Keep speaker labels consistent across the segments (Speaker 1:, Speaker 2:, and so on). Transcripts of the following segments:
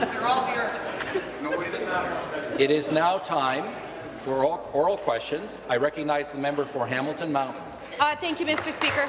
Speaker 1: They're all here.
Speaker 2: It is now time for oral, oral questions. I recognize the member for Hamilton Mountain.
Speaker 3: Uh, thank you, Mr. Speaker.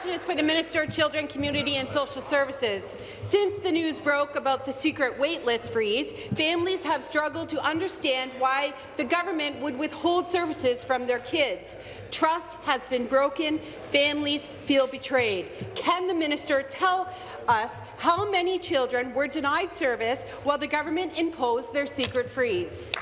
Speaker 3: Question is for the Minister of Children, Community and Social Services. Since the news broke about the secret waitlist freeze, families have struggled to understand why the government would withhold services from their kids. Trust has been broken. Families feel betrayed. Can the minister tell us how many children were denied service while the government imposed their secret freeze?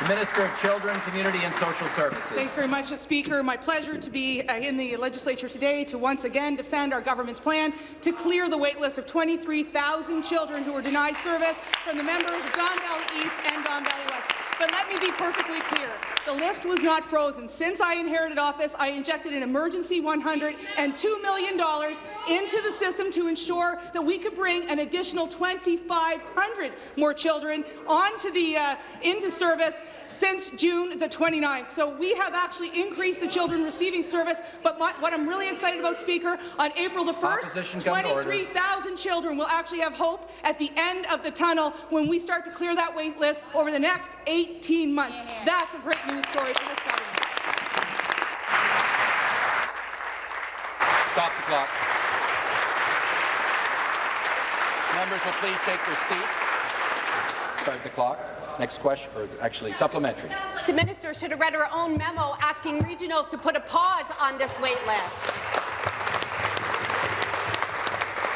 Speaker 2: The Minister of Children, Community and Social Services.
Speaker 1: Thanks very much. Speaker. My pleasure to be uh, in the legislature today to once again defend our government's plan to clear the waitlist of 23,000 children who were denied service from the members of Don Valley East and Don Valley West. But let me be perfectly clear. The list was not frozen. Since I inherited office, I injected an emergency $102 million into the system to ensure that we could bring an additional 2,500 more children onto the uh, into service since June the 29th. So we have actually increased the children receiving service. But my, what I'm really excited about, Speaker, on April the 1st, 23,000 children will actually have hope at the end of the tunnel when we start to clear that wait list over the next 18 months. That's a great news story for this government.
Speaker 2: Stop the clock. Members will please take their seats. Start the clock. Next question, or actually supplementary.
Speaker 3: The minister should have read her own memo asking regionals to put a pause on this wait list.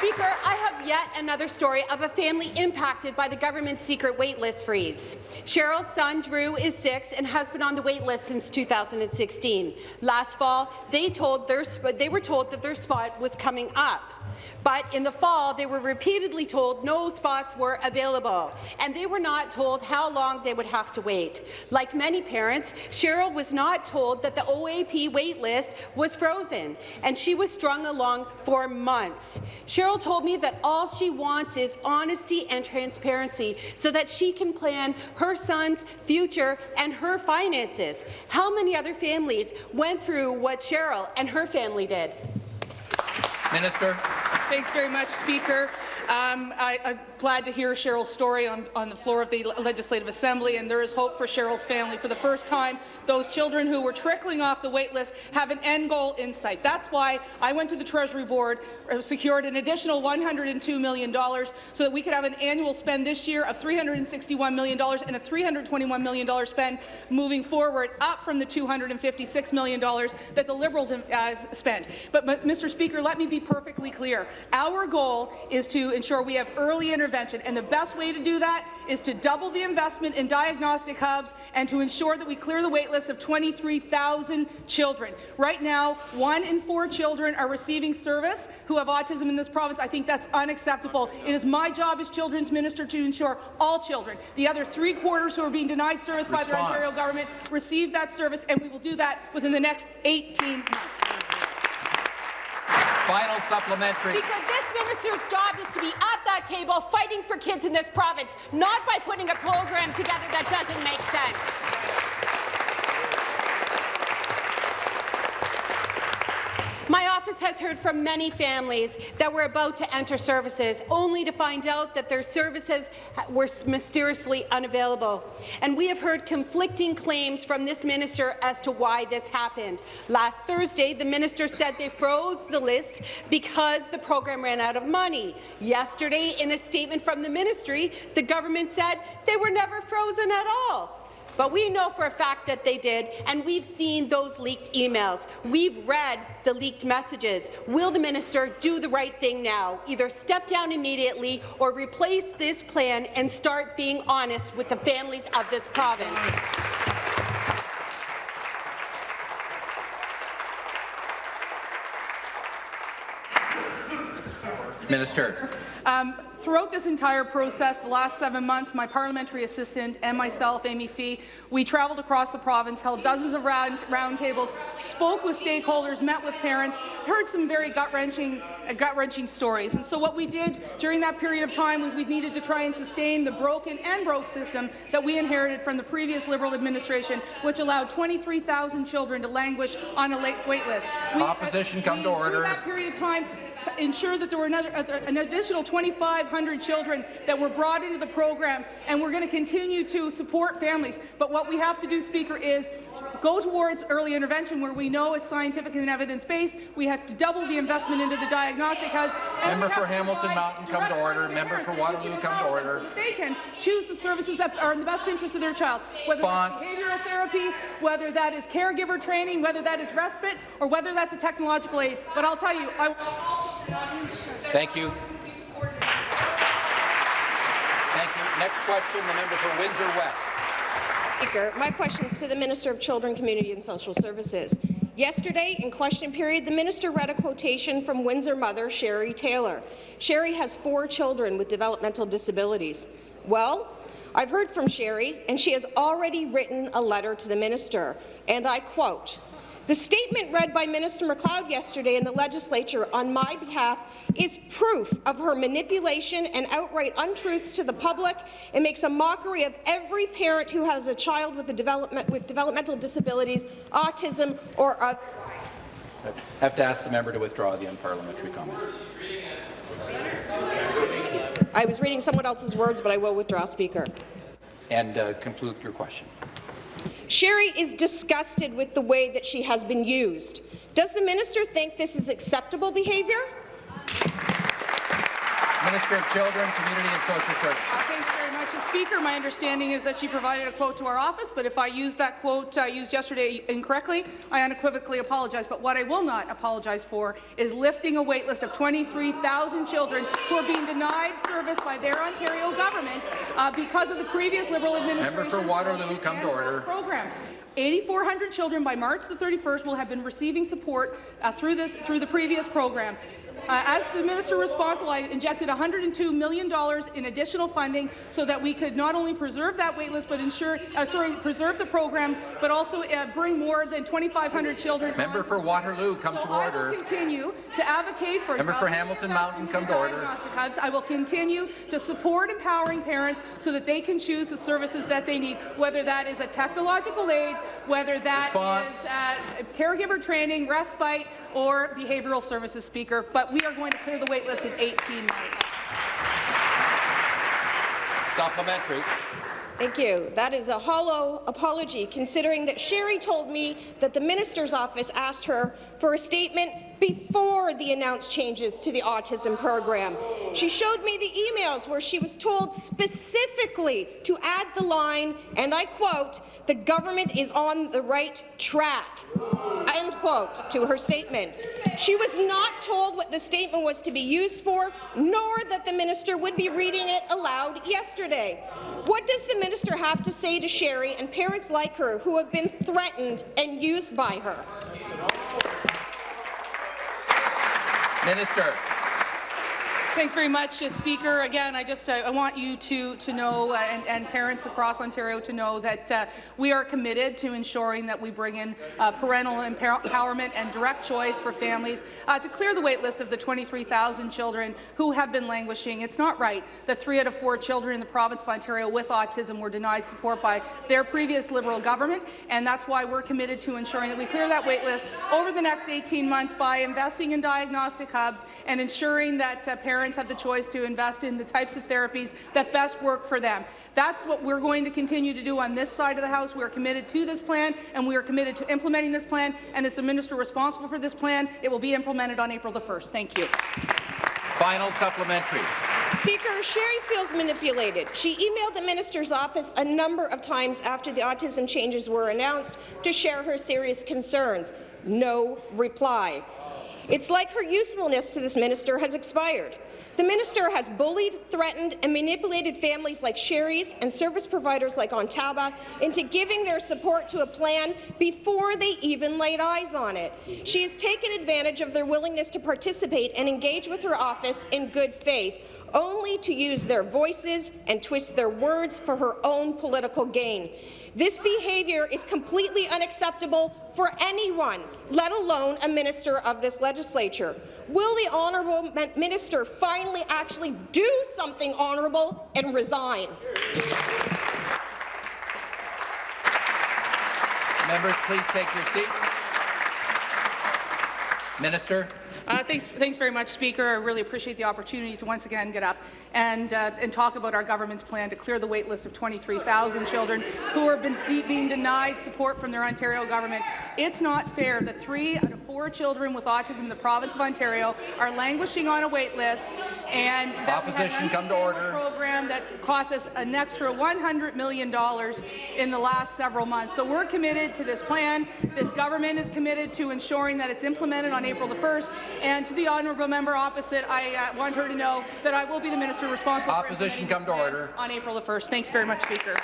Speaker 3: Speaker, I have yet another story of a family impacted by the government's secret waitlist freeze. Cheryl's son, Drew, is six and has been on the waitlist since 2016. Last fall, they, told their, they were told that their spot was coming up. But in the fall, they were repeatedly told no spots were available, and they were not told how long they would have to wait. Like many parents, Cheryl was not told that the OAP waitlist was frozen, and she was strung along for months. Cheryl told me that all she wants is honesty and transparency so that she can plan her son's future and her finances. How many other families went through what Cheryl and her family did?
Speaker 2: Minister.
Speaker 1: Thanks very much, Speaker. Um, I, am glad to hear Cheryl's story on, on, the floor of the Legislative Assembly, and there is hope for Cheryl's family. For the first time, those children who were trickling off the wait list have an end goal in sight. That's why I went to the Treasury Board, uh, secured an additional $102 million so that we could have an annual spend this year of $361 million and a $321 million spend moving forward, up from the $256 million that the Liberals uh, spent. But, but, Mr. Speaker, let me be perfectly clear. Our goal is to ensure we have early intervention, and the best way to do that is to double the investment in diagnostic hubs and to ensure that we clear the wait list of 23,000 children. Right now, one in four children are receiving service who have autism in this province. I think that's unacceptable. It is my job as Children's Minister to ensure all children, the other three quarters who are being denied service Response. by the Ontario government, receive that service, and we will do that within the next 18 months.
Speaker 2: Final supplementary.
Speaker 3: Because this minister's job is to be at that table fighting for kids in this province, not by putting a program together that doesn't make sense. My office has heard from many families that were about to enter services, only to find out that their services were mysteriously unavailable. And we have heard conflicting claims from this minister as to why this happened. Last Thursday, the minister said they froze the list because the program ran out of money. Yesterday, in a statement from the ministry, the government said they were never frozen at all. But we know for a fact that they did, and we've seen those leaked emails. We've read the leaked messages. Will the minister do the right thing now? Either step down immediately or replace this plan and start being honest with the families of this province.
Speaker 2: Minister.
Speaker 1: Um, Throughout this entire process, the last seven months, my parliamentary assistant and myself, Amy Fee, we travelled across the province, held dozens of round, roundtables, spoke with stakeholders, met with parents, heard some very gut-wrenching uh, gut-wrenching stories. And so what we did during that period of time was we needed to try and sustain the broken and broke system that we inherited from the previous Liberal administration, which allowed 23,000 children to languish on a wait list. We,
Speaker 2: Opposition,
Speaker 1: uh,
Speaker 2: come to order.
Speaker 1: Through that period of time, ensure that there were another, uh, an additional 2,500 children that were brought into the program, and we're going to continue to support families. But what we have to do, Speaker, is go towards early intervention where we know it's scientific and evidence-based. We have to double the investment into the diagnostic hubs.
Speaker 2: Member for Hamilton Mountain, come to order. Member for Waterloo, come to order.
Speaker 1: so They can choose the services that are in the best interest of their child, whether
Speaker 2: Response.
Speaker 1: that's behavioral therapy, whether that is caregiver training, whether that is respite, or whether that's a technological aid. But I'll tell you, I
Speaker 2: Thank you. Thank you. Next question, the member for Windsor West.
Speaker 4: Speaker, my question is to the Minister of Children, Community and Social Services. Yesterday, in question period, the minister read a quotation from Windsor mother Sherry Taylor. Sherry has four children with developmental disabilities. Well, I've heard from Sherry, and she has already written a letter to the minister, and I quote, the statement read by Minister MacLeod yesterday in the legislature on my behalf is proof of her manipulation and outright untruths to the public. It makes a mockery of every parent who has a child with, development, with developmental disabilities, autism, or other.
Speaker 2: I have to ask the member to withdraw the unparliamentary comment.
Speaker 4: I was reading someone else's words, but I will withdraw, Speaker.
Speaker 2: And uh, conclude your question.
Speaker 4: Sherry is disgusted with the way that she has been used. Does the minister think this is acceptable behaviour?
Speaker 2: Minister of Children, Community and Social Services.
Speaker 1: Uh, Thanks very much. Uh, Speaker, my understanding is that she provided a quote to our office, but if I used that quote uh, used yesterday incorrectly, I unequivocally apologize. But what I will not apologize for is lifting a waitlist of 23,000 children who are being denied service by their Ontario government uh, because of the previous Liberal administration's
Speaker 2: Member for Waterloo, come to order.
Speaker 1: program. 8,400 children by March the 31st will have been receiving support uh, through this through the previous program. Uh, as the minister responsible, I injected $102 million in additional funding so that we could not only preserve that waitlist, but ensure, uh, sorry, preserve the program, but also uh, bring more than 2,500 children.
Speaker 2: Member for Waterloo, come
Speaker 1: so
Speaker 2: to
Speaker 1: I
Speaker 2: order.
Speaker 1: will continue to advocate for
Speaker 2: Member for Hamilton Mountain, come to order.
Speaker 1: hubs. I will continue to support empowering parents so that they can choose the services that they need, whether that is a technological aid, whether that
Speaker 2: Response.
Speaker 1: is uh, caregiver training, respite, or behavioral services, Speaker. But we are going to clear the wait list in 18 months.
Speaker 2: Supplementary.
Speaker 4: Thank you. That is a hollow apology, considering that Sherry told me that the minister's office asked her for a statement before the announced changes to the autism program. She showed me the emails where she was told specifically to add the line, and I quote, the government is on the right track, end quote, to her statement. She was not told what the statement was to be used for, nor that the minister would be reading it aloud yesterday. What does the minister have to say to Sherry and parents like her who have been threatened and used by her?
Speaker 2: Minister.
Speaker 1: Thanks very much, uh, Speaker. Again, I just uh, I want you to to know uh, and, and, parents across Ontario to know that uh, we are committed to ensuring that we bring in uh, parental empowerment and direct choice for families to clear the wait list of the 23,000 children who have been languishing. It's not right that three out of four children in the province of Ontario with autism were denied support by their previous Liberal government, and that's why we're committed to ensuring that we clear that wait list over the next 18 months by investing in diagnostic hubs and ensuring that parents parents have the choice to invest in the types of therapies that best work for them. That's what we're going to continue to do on this side of the House. We are committed to this plan, and we are committed to implementing this plan. And as the minister responsible for this plan, it will be implemented on April the 1st. Thank you.
Speaker 2: Final supplementary.
Speaker 4: Speaker, Sherry feels manipulated. She emailed the minister's office a number of times after the autism changes were announced to share her serious concerns. No reply. It's like her usefulness to this minister has expired. The minister has bullied, threatened, and manipulated families like Sherry's and service providers like Ontaba into giving their support to a plan before they even laid eyes on it. She has taken advantage of their willingness to participate and engage with her office in good faith, only to use their voices and twist their words for her own political gain. This behaviour is completely unacceptable for anyone, let alone a minister of this legislature. Will the honourable minister finally actually do something honourable and resign?
Speaker 2: Members, please take your seats. Minister.
Speaker 1: Uh, thanks, thanks very much, Speaker. I really appreciate the opportunity to once again get up and, uh, and talk about our government's plan to clear the wait list of 23,000 children who are been being denied support from their Ontario government. It's not fair that three out four children with autism in the province of Ontario are languishing on a wait list, and that we have an
Speaker 2: come to order.
Speaker 1: program that cost us an extra $100 million in the last several months. So we're committed to this plan. This government is committed to ensuring that it's implemented on April the 1st. And to the honourable member opposite, I uh, want her to know that I will be the minister responsible
Speaker 2: Opposition,
Speaker 1: for
Speaker 2: come to order.
Speaker 1: on April the 1st. Thanks very much, Speaker.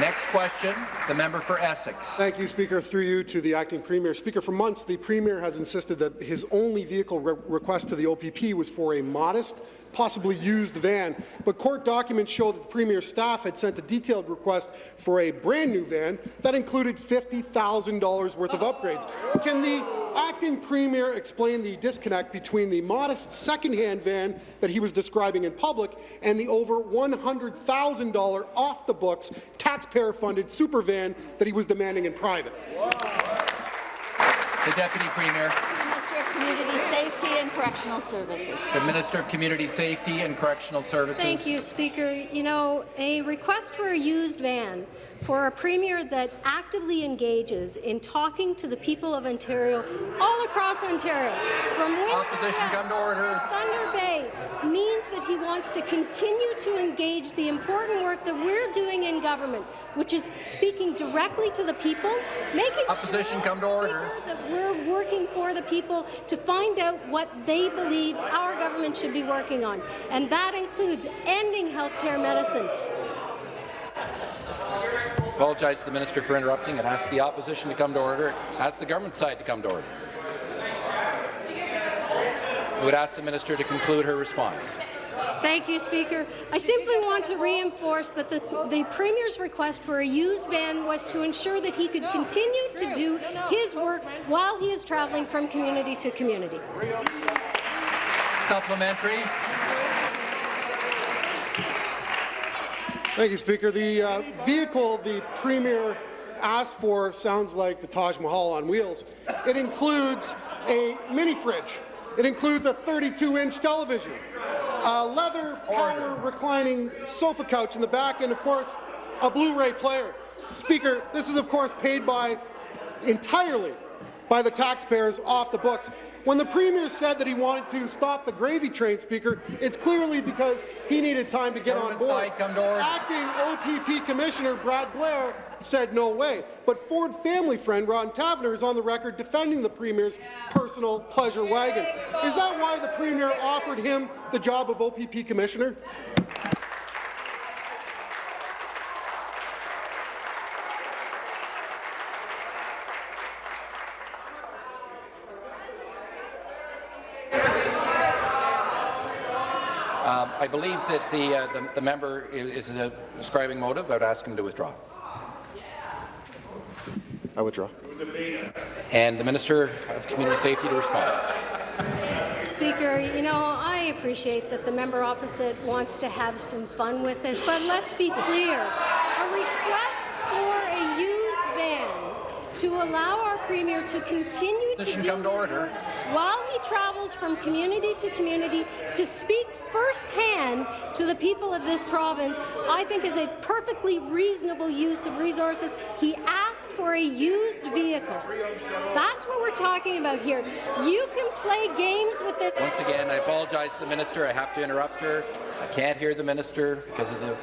Speaker 2: Next question, the member for Essex.
Speaker 5: Thank you, Speaker. Through you to the acting premier. Speaker, for months, the premier has insisted that his only vehicle re request to the OPP was for a modest, possibly used van. But court documents show that the premier's staff had sent a detailed request for a brand new van that included $50,000 worth of upgrades. Can the acting premier explain the disconnect between the modest second-hand van that he was describing in public and the over $100,000 off-the-books, taxpayer-funded super van that he was demanding in private?
Speaker 2: The Deputy Premier,
Speaker 6: Minister of Community Safety and Correctional Services.
Speaker 2: the Minister of Community Safety and Correctional Services.
Speaker 7: Thank you, Speaker. You know, a request for a used van for a premier that actively engages in talking to the people of Ontario, all across Ontario, from Windsor
Speaker 2: Opposition,
Speaker 7: West
Speaker 2: come to order.
Speaker 7: Thunder Bay, means that he wants to continue to engage the important work that we're doing in government, which is speaking directly to the people, making
Speaker 2: Opposition,
Speaker 7: sure,
Speaker 2: come to order.
Speaker 7: That we're working for the people to find out what they believe our government should be working on. And that includes ending healthcare medicine,
Speaker 2: Apologize to the minister for interrupting and ask the opposition to come to order. Ask the government side to come to order. I would ask the minister to conclude her response.
Speaker 7: Thank you, Speaker. I simply want to reinforce that the, the Premier's request for a used van was to ensure that he could continue to do his work while he is travelling from community to community.
Speaker 2: Supplementary.
Speaker 5: Thank you, Speaker. The uh, vehicle the Premier asked for sounds like the Taj Mahal on wheels. It includes a mini fridge. It includes a 32-inch television, a leather power reclining sofa couch in the back, and of course, a Blu-ray player. Speaker, this is of course paid by entirely by the taxpayers off the books. When the Premier said that he wanted to stop the gravy train, Speaker, it's clearly because he needed time to get on board.
Speaker 2: side, come to.
Speaker 5: Acting OPP Commissioner Brad Blair said no way, but Ford family friend Ron Taverner is on the record defending the Premier's personal pleasure wagon. Is that why the Premier offered him the job of OPP Commissioner?
Speaker 2: Um, I believe that the, uh, the, the member i- is uh, describing motive. I would ask him to withdraw.
Speaker 5: I withdraw.
Speaker 2: And the Minister of Community Safety to respond.
Speaker 7: Speaker, you know, I appreciate that the member opposite wants to have some fun with this, but let's be clear. A request for a used van to allow our Premier to continue to do
Speaker 2: come to order.
Speaker 7: while he travels from community to community to speak firsthand to the people of this province, I think is a perfectly reasonable use of resources. He asked for a used vehicle. That's what we're talking about here. You can play games with this.
Speaker 2: Once again, I apologize to the minister. I have to interrupt her. I can't hear the minister because of the,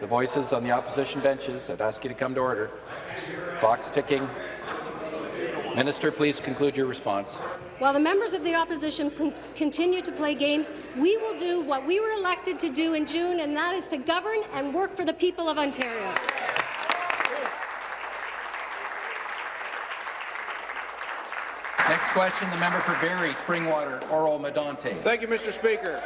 Speaker 2: the voices on the opposition benches. I'd ask you to come to order. Clock's ticking. Minister, please conclude your response.
Speaker 7: While the members of the opposition continue to play games, we will do what we were elected to do in June, and that is to govern and work for the people of Ontario.
Speaker 2: Next question, the member for Barrie, Springwater, Oro Medonte.
Speaker 8: Thank you, Mr. Speaker.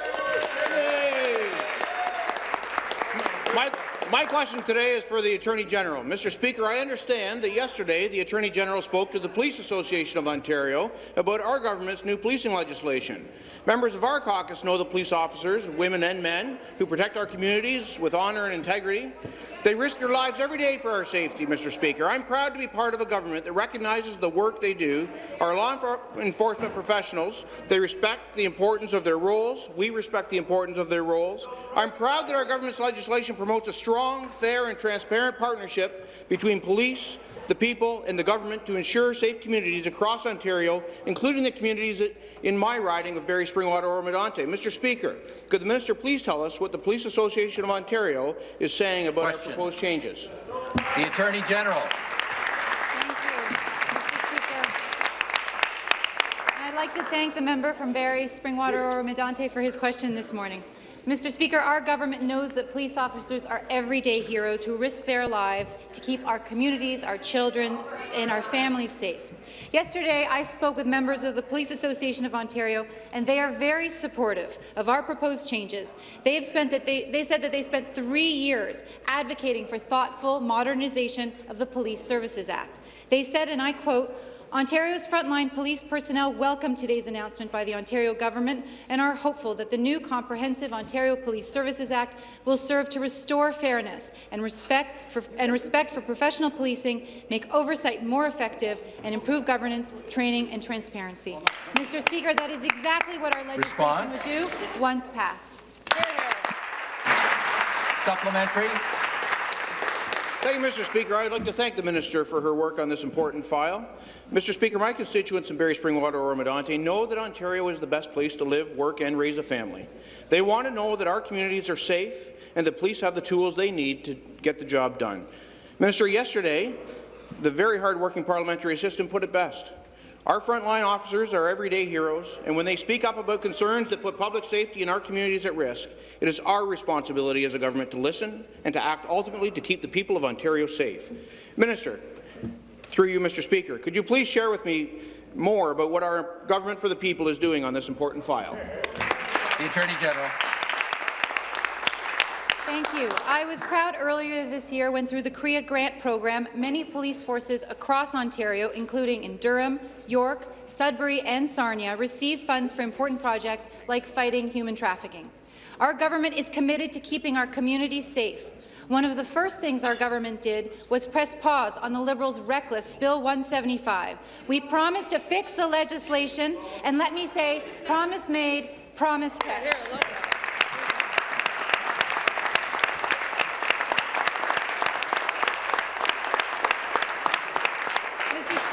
Speaker 8: My, question today is for the Attorney General. Mr. Speaker, I understand that yesterday the Attorney General spoke to the Police Association of Ontario about our government's new policing legislation. Members of our caucus know the police officers, women and men, who protect our communities with honour and integrity. They risk their lives every day for our safety, Mr. Speaker. I'm proud to be part of a government that recognizes the work they do. Our law enforcement professionals, they respect the importance of their roles. We respect the importance of their roles. I'm proud that our government's legislation promotes a strong, fair and transparent partnership between police, the people and the government to ensure safe communities across Ontario, including the communities in my riding of Barrie Springwater Oro Medonte. Mr. Speaker, could the minister please tell us what the Police Association of Ontario is saying about
Speaker 2: Question.
Speaker 8: our proposed changes?
Speaker 2: The Attorney General.
Speaker 9: Thank you, Mr. Speaker. I'd like to thank the member from Barrie Springwater Oro Medonte for his question this morning. Mr. Speaker, our government knows that police officers are everyday heroes who risk their lives to keep our communities, our children, and our families safe. Yesterday, I spoke with members of the Police Association of Ontario, and they are very supportive of our proposed changes. They, have spent that they, they said that they spent three years advocating for thoughtful modernization of the Police Services Act. They said, and I quote, Ontario's frontline police personnel welcome today's announcement by the Ontario government and are hopeful that the new Comprehensive Ontario Police Services Act will serve to restore fairness and respect for, and respect for professional policing, make oversight more effective, and improve governance, training, and transparency. Mr. Speaker, that is exactly what our legislation
Speaker 2: Response?
Speaker 9: would do once passed.
Speaker 2: Supplementary.
Speaker 8: Thank you, Mr. Speaker. I'd like to thank the minister for her work on this important file. Mr. Speaker, my constituents in Barrie Springwater Oro Medonte know that Ontario is the best place to live, work and raise a family. They want to know that our communities are safe and the police have the tools they need to get the job done. Minister, yesterday, the very hard-working parliamentary assistant put it best. Our frontline officers are everyday heroes, and when they speak up about concerns that put public safety in our communities at risk, it is our responsibility as a government to listen and to act ultimately to keep the people of Ontario safe. Minister, through you, Mr. Speaker, could you please share with me more about what our Government for the People is doing on this important file?
Speaker 2: The Attorney General.
Speaker 9: Thank you. I was proud earlier this year when, through the CREA grant program, many police forces across Ontario, including in Durham, York, Sudbury and Sarnia, received funds for important projects like fighting human trafficking. Our government is committed to keeping our communities safe. One of the first things our government did was press pause on the Liberals' reckless Bill 175. We promised to fix the legislation, and let me say, promise made, promise kept.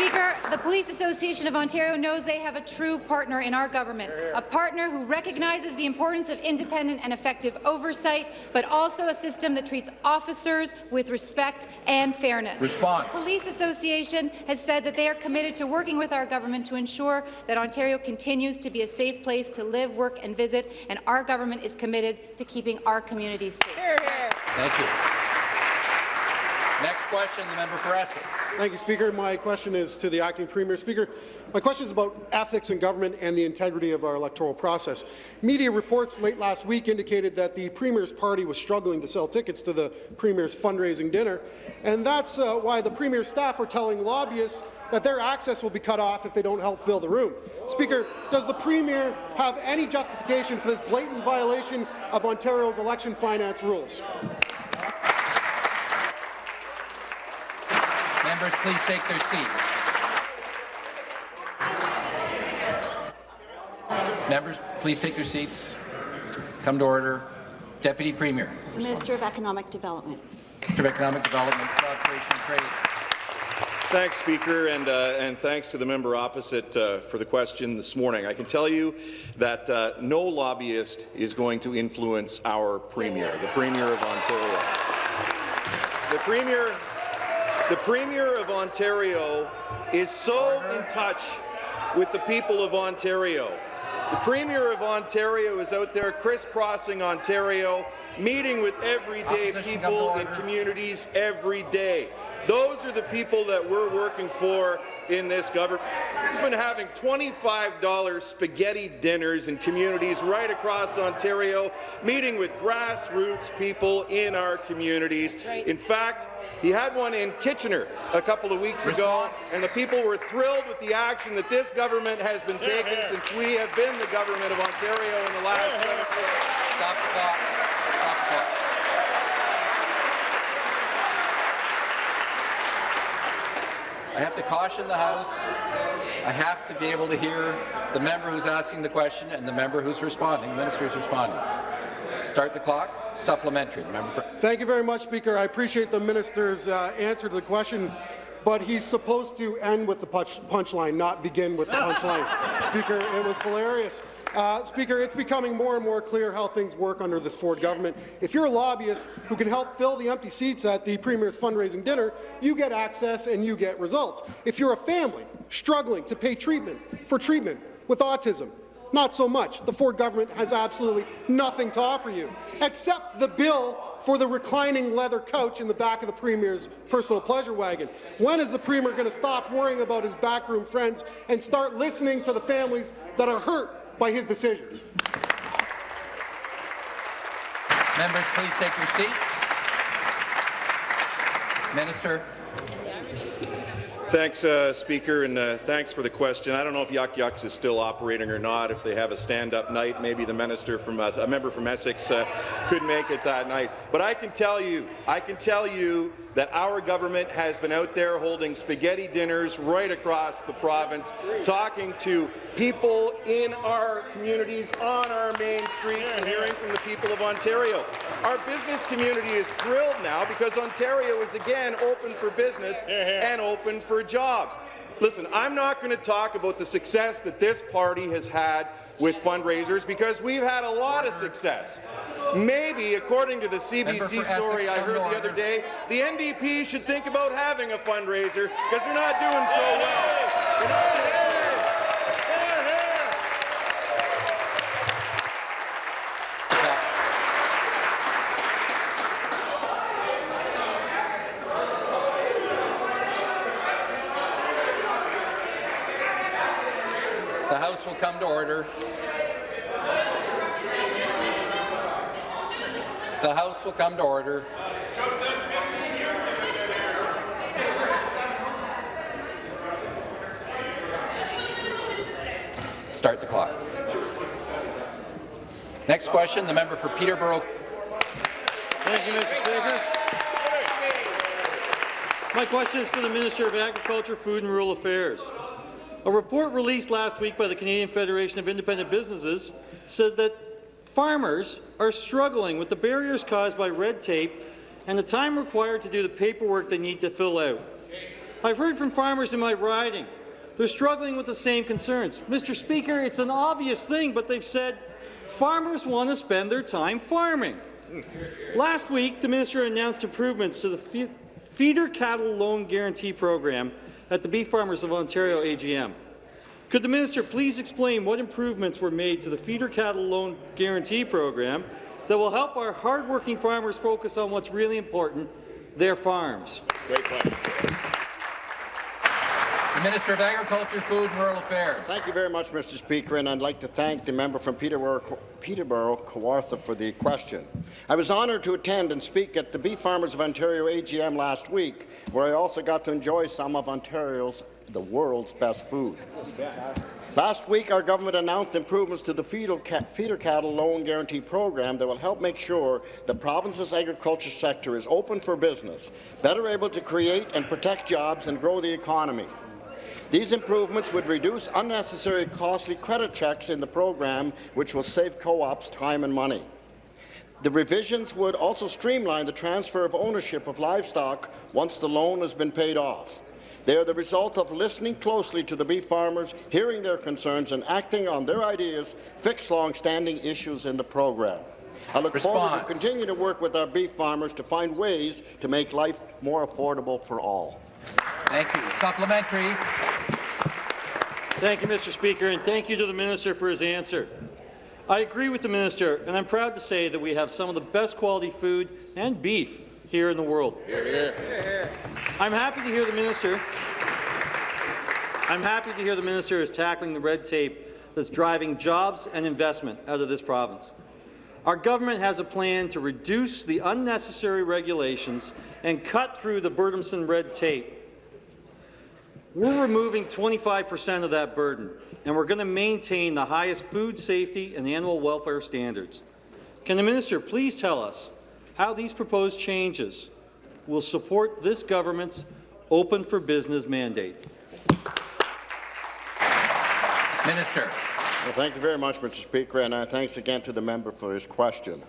Speaker 9: Mr. Speaker, the Police Association of Ontario knows they have a true partner in our government, a partner who recognizes the importance of independent and effective oversight, but also a system that treats officers with respect and fairness.
Speaker 2: Response.
Speaker 9: The Police Association has said that they are committed to working with our government to ensure that Ontario continues to be a safe place to live, work and visit, and our government is committed to keeping our communities safe.
Speaker 2: Thank you. Next question, the member for Essex.
Speaker 5: Thank you, Speaker. My question is to the acting Premier. Speaker, my question is about ethics in government and the integrity of our electoral process. Media reports late last week indicated that the Premier's party was struggling to sell tickets to the Premier's fundraising dinner, and that's uh, why the Premier's staff are telling lobbyists that their access will be cut off if they don't help fill the room. Speaker, does the Premier have any justification for this blatant violation of Ontario's election finance rules?
Speaker 2: Members, please take their seats. Members, please take their seats. Come to order. Deputy Premier.
Speaker 6: Minister of Economic Development.
Speaker 2: Minister of Economic Development, Job Creation and Trade.
Speaker 10: Thanks, Speaker, and, uh, and thanks to the member opposite uh, for the question this morning. I can tell you that uh, no lobbyist is going to influence our Premier, the Premier of Ontario. The Premier, the Premier of Ontario is so in touch with the people of Ontario. The Premier of Ontario is out there crisscrossing Ontario, meeting with everyday
Speaker 2: Opposition,
Speaker 10: people
Speaker 2: come
Speaker 10: in communities every day. Those are the people that we're working for in this government. He's been having $25 spaghetti dinners in communities right across Ontario, meeting with grassroots people in our communities. In fact, he had one in Kitchener a couple of weeks ago, and the people were thrilled with the action that this government has been taking since we have been the government of Ontario in the last seven years.
Speaker 2: Stop the clock. Stop the clock. I have to caution the House. I have to be able to hear the member who's asking the question and the member who's responding, the minister who's responding. Start the clock. Supplementary. Member for
Speaker 5: Thank you very much, Speaker. I appreciate the minister's uh, answer to the question, but he's supposed to end with the punch punchline, not begin with the punchline. Speaker, it was hilarious. Uh, Speaker, it's becoming more and more clear how things work under this Ford government. If you're a lobbyist who can help fill the empty seats at the Premier's fundraising dinner, you get access and you get results. If you're a family struggling to pay treatment for treatment with autism, not so much. The Ford government has absolutely nothing to offer you, except the bill for the reclining leather couch in the back of the Premier's personal pleasure wagon. When is the Premier going to stop worrying about his backroom friends and start listening to the families that are hurt by his decisions?
Speaker 2: Members, please take your seats. Minister.
Speaker 10: Thanks, uh, Speaker, and uh, thanks for the question. I don't know if Yuk Yuk's is still operating or not. If they have a stand-up night, maybe the minister from uh, a member from Essex uh, could make it that night. But I can tell you, I can tell you that our government has been out there holding spaghetti dinners right across the province, talking to people in our communities, on our main streets, and hearing from the people of Ontario. Our business community is thrilled now because Ontario is again open for business and open for jobs. Listen, I'm not going to talk about the success that this party has had with fundraisers because we've had a lot of success. Maybe, according to the CBC story I heard the other day, the NDP should think about having a fundraiser because they're not doing so well. They're not-
Speaker 2: The House will come to order. The House will come to order. Start the clock. Next question, the member for Peterborough.
Speaker 11: Thank you, Mr. Speaker. My question is for the Minister of Agriculture, Food and Rural Affairs. A report released last week by the Canadian Federation of Independent Businesses said that farmers are struggling with the barriers caused by red tape and the time required to do the paperwork they need to fill out. I've heard from farmers in my riding. They're struggling with the same concerns. Mr. Speaker, it's an obvious thing, but they've said farmers want to spend their time farming. Last week, the minister announced improvements to the Feeder Cattle Loan Guarantee Program at the Beef Farmers of Ontario AGM. Could the minister please explain what improvements were made to the Feeder Cattle Loan Guarantee Program that will help our hardworking farmers focus on what's really important, their farms?
Speaker 10: Great question.
Speaker 2: Minister of Agriculture, Food and Rural Affairs.
Speaker 12: Thank you very much, Mr. Speaker, and I'd like to thank the member from Peterborough, Peterborough Kawartha for the question. I was honoured to attend and speak at the Beef Farmers of Ontario AGM last week, where I also got to enjoy some of Ontario's, the world's best food. Last week, our government announced improvements to the feeder cattle loan guarantee program that will help make sure the province's agriculture sector is open for business, better able to create and protect jobs and grow the economy. These improvements would reduce unnecessary costly credit checks in the program, which will save co-ops time and money. The revisions would also streamline the transfer of ownership of livestock once the loan has been paid off. They are the result of listening closely to the beef farmers, hearing their concerns and acting on their ideas fix long-standing issues in the program. I look forward to
Speaker 2: Response.
Speaker 12: continue to work with our beef farmers to find ways to make life more affordable for all.
Speaker 2: Thank you. Supplementary.
Speaker 11: Thank you, Mr. Speaker, and thank you to the minister for his answer. I agree with the minister, and I'm proud to say that we have some of the best quality food and beef here in the world. I'm happy to hear the minister I'm happy to hear the minister is tackling the red tape that's driving jobs and investment out of this province. Our government has a plan to reduce the unnecessary regulations and cut through the burdensome red tape. We're removing 25 percent of that burden, and we're going to maintain the highest food safety and animal welfare standards. Can the minister please tell us how these proposed changes will support this government's open for business mandate?
Speaker 2: Minister.
Speaker 12: Well, thank you very much, Mr. Speaker, and uh, thanks again to the member for his question.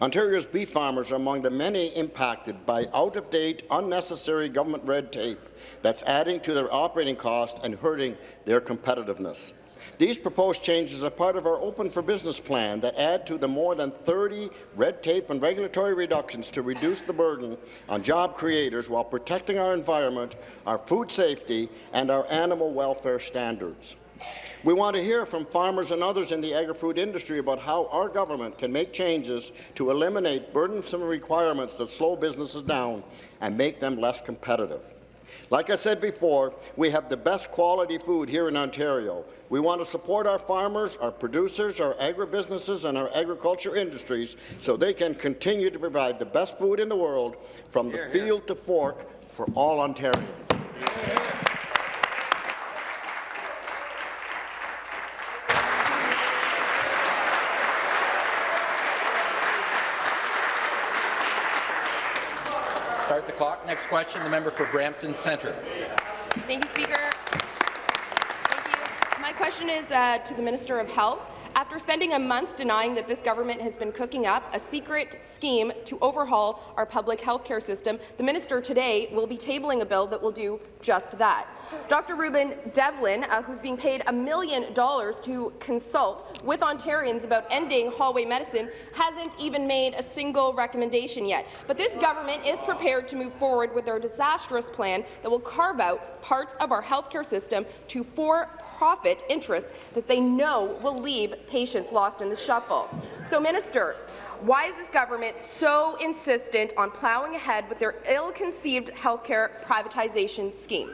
Speaker 12: Ontario's beef farmers are among the many impacted by out-of-date, unnecessary government red tape that's adding to their operating costs and hurting their competitiveness. These proposed changes are part of our Open for Business plan that add to the more than 30 red tape and regulatory reductions to reduce the burden on job creators while protecting our environment, our food safety, and our animal welfare standards. We want to hear from farmers and others in the agri-food industry about how our government can make changes to eliminate burdensome requirements that slow businesses down and make them less competitive. Like I said before, we have the best quality food here in Ontario. We want to support our farmers, our producers, our agribusinesses and our agriculture industries so they can continue to provide the best food in the world from the field to fork for all Ontarians.
Speaker 2: Start the clock. Next question, the member for Brampton Centre.
Speaker 13: Thank you, Speaker. Thank you. My question is uh, to the Minister of Health. After spending a month denying that this government has been cooking up a secret scheme to overhaul our public health care system, the minister today will be tabling a bill that will do just that. Dr. Rueben Devlin, uh, who's being paid a million dollars to consult with Ontarians about ending hallway medicine, hasn't even made a single recommendation yet. But this government is prepared to move forward with their disastrous plan that will carve out parts of our healthcare system to for-profit interests that they know will leave patients lost in the shuffle. So, Minister, why is this government so insistent on ploughing ahead with their ill-conceived healthcare privatization scheme?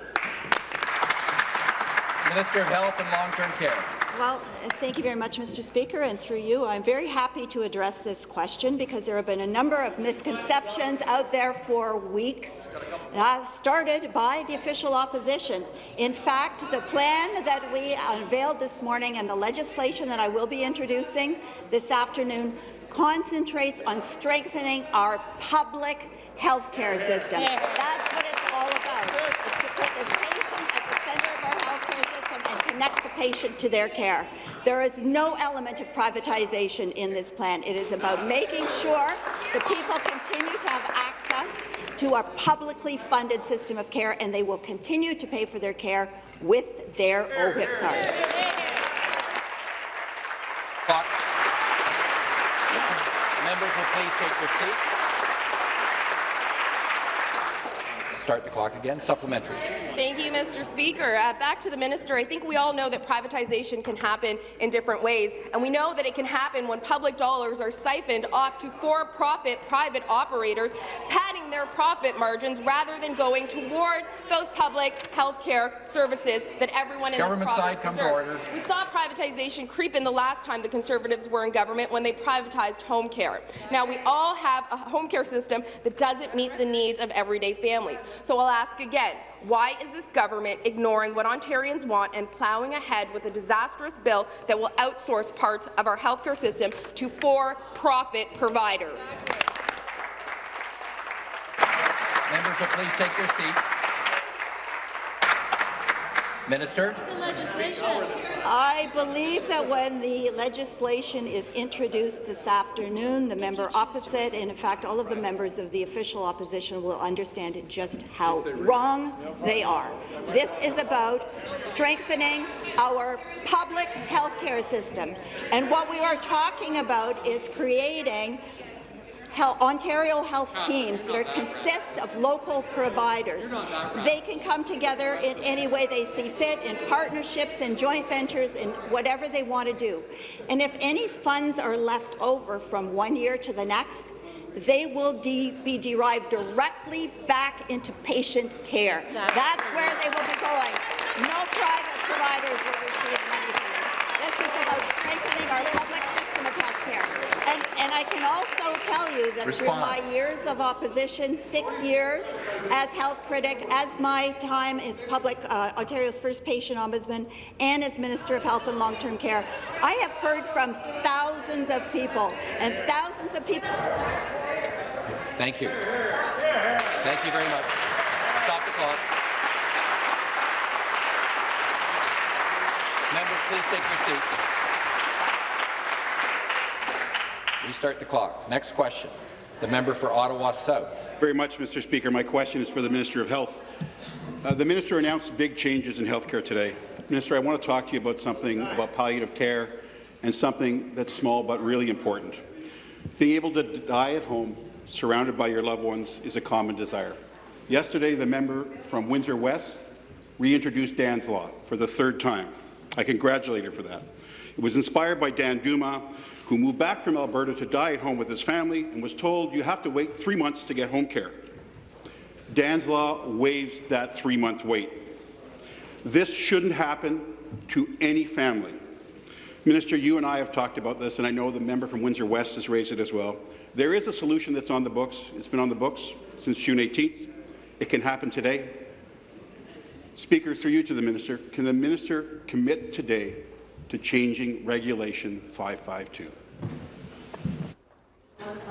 Speaker 2: Minister of Health and Long-Term Care.
Speaker 6: Well, thank you very much, Mr. Speaker, and through you, I'm very happy to address this question because there have been a number of misconceptions out there for weeks, uh, started by the official opposition. In fact, the plan that we unveiled this morning and the legislation that I will be introducing this afternoon concentrates on strengthening our public health care system. That's what it's all about. It's to put the patient at the centre of our health care system and connect the patient to their care. There is no element of privatization in this plan. It is about making sure that people continue to have access to our publicly funded system of care, and they will continue to pay for their care with their OHIP card.
Speaker 2: Members will please take their seats. Start the clock again. Supplementary.
Speaker 13: Thank you, Mr. Speaker. Uh, back to the minister. I think we all know that privatization can happen in different ways, and we know that it can happen when public dollars are siphoned off to for-profit private operators, padding their profit margins rather than going towards those public health care services that everyone in
Speaker 2: Government
Speaker 13: this
Speaker 2: side,
Speaker 13: province
Speaker 2: come to
Speaker 13: deserves.
Speaker 2: order.
Speaker 13: We saw privatization creep in the last time the Conservatives were in government when they privatized home care. Now, we all have a home care system that doesn't meet the needs of everyday families. So I'll ask again, why is this government ignoring what Ontarians want and ploughing ahead with a disastrous bill that will outsource parts of our healthcare system to for-profit providers?
Speaker 2: Members will please take their seats. Minister.
Speaker 6: I believe that when the legislation is introduced this afternoon, the member opposite, and in fact all of the members of the official opposition will understand just how wrong they are. This is about strengthening our public health care system. And what we are talking about is creating Hel- Ontario health teams that consist of local providers. They can come together in any way they see fit, in partnerships and joint ventures, in whatever they want to do. And if any funds are left over from one year to the next, they will de be derived directly back into patient care. That's where they will be going. No private providers will receive money from this. This is about strengthening our public system health. And, and I can also tell you that through my years of opposition, six years as health critic, as my time as public uh, Ontario's first patient ombudsman, and as Minister of Health and Long-Term Care, I have heard from thousands of people, and thousands of people.
Speaker 2: Thank you. Thank you very much. Stop the clock. Members, please take your seats. Restart the clock. Next question. The member for Ottawa South.
Speaker 14: Very much, Mr. Speaker. My question is for the Minister of Health. Uh, the minister announced big changes in healthcare today. Minister, I want to talk to you about something about palliative care and something that's small but really important. Being able to die at home, surrounded by your loved ones, is a common desire. Yesterday, the member from Windsor West reintroduced Dan's Law for the third time. I congratulate her for that. It was inspired by Dan Duma, who moved back from Alberta to die at home with his family and was told you have to wait three months to get home care. Dan's Law waives that three-month wait. This shouldn't happen to any family. Minister, you and I have talked about this, and I know the member from Windsor West has raised it as well. There is a solution that's on the books. It's been on the books since June 18th. It can happen today. Speaker, through you to the minister, can the minister commit today to changing Regulation 552?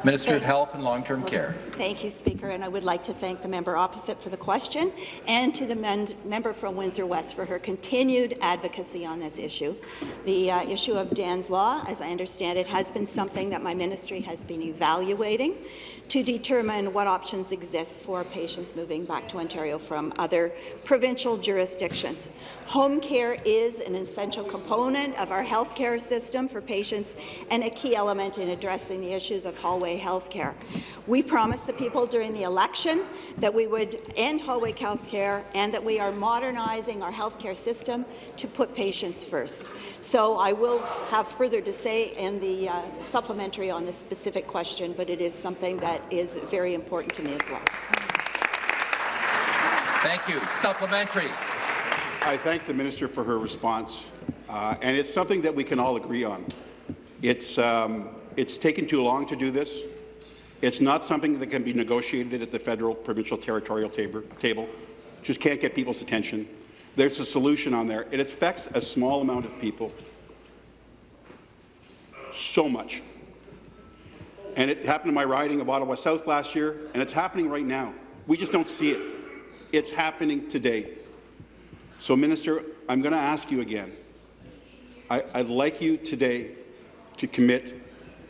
Speaker 2: Minister of Health and Long-Term Care.
Speaker 6: Thank you, Speaker, and I would like to thank the member opposite for the question and to the men member from Windsor West for her continued advocacy on this issue. The uh, issue of Dan's Law, as I understand it, has been something that my ministry has been evaluating to determine what options exist for patients moving back to Ontario from other provincial jurisdictions. Home care is an essential component of our healthcare system for patients and a key element in addressing the issues of hallway health care. We promised the people during the election that we would end hallway health care and that we are modernizing our healthcare system to put patients first. So I will have further to say in the uh, supplementary on this specific question, but it is something that is very important to me as well.
Speaker 2: Thank you. Supplementary.
Speaker 14: I thank the minister for her response, uh, and it's something that we can all agree on. It's, um, it's taken too long to do this. It's not something that can be negotiated at the federal, provincial, territorial tab table. Just can't get people's attention. There's a solution on there. It affects a small amount of people. So much. And it happened in my riding of Ottawa South last year, and it's happening right now. We just don't see it. It's happening today. So, Minister, I'm going to ask you again. I, I'd like you today to commit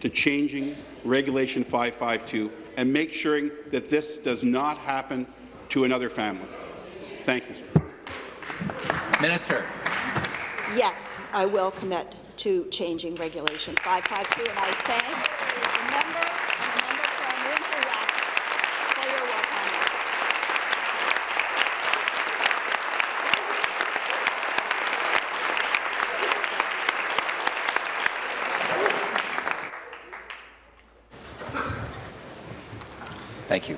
Speaker 14: to changing Regulation 552 and make sure that this does not happen to another family. Thank you.
Speaker 2: Minister.
Speaker 6: Yes, I will commit to changing Regulation 552, and I thank the member, the member from Windsor West for your work on this.
Speaker 2: Thank you.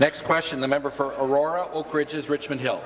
Speaker 2: Next question, the member for Aurora, Oak Ridges, Richmond Hill.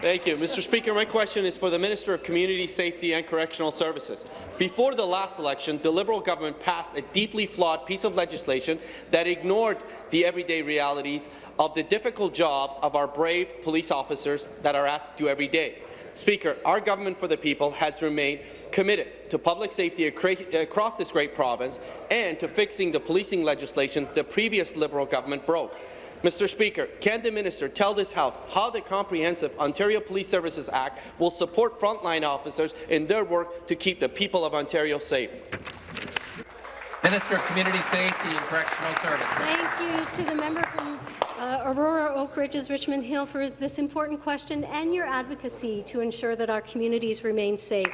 Speaker 15: Thank you. Mr. Speaker, my question is for the Minister of Community Safety and Correctional Services. Before the last election, the Liberal government passed a deeply flawed piece of legislation that ignored the everyday realities of the difficult jobs of our brave police officers that are asked to do every day. Speaker, our government for the people has remained committed to public safety across this great province and to fixing the policing legislation the previous Liberal government broke. Mr. Speaker, can the minister tell this House how the Comprehensive Ontario Police Services Act will support frontline officers in their work to keep the people of Ontario safe?
Speaker 2: Minister of Community Safety and Correctional Services.
Speaker 7: Thank you to the member from uh, Aurora Oak Ridges, Richmond Hill for this important question and your advocacy to ensure that our communities remain safe.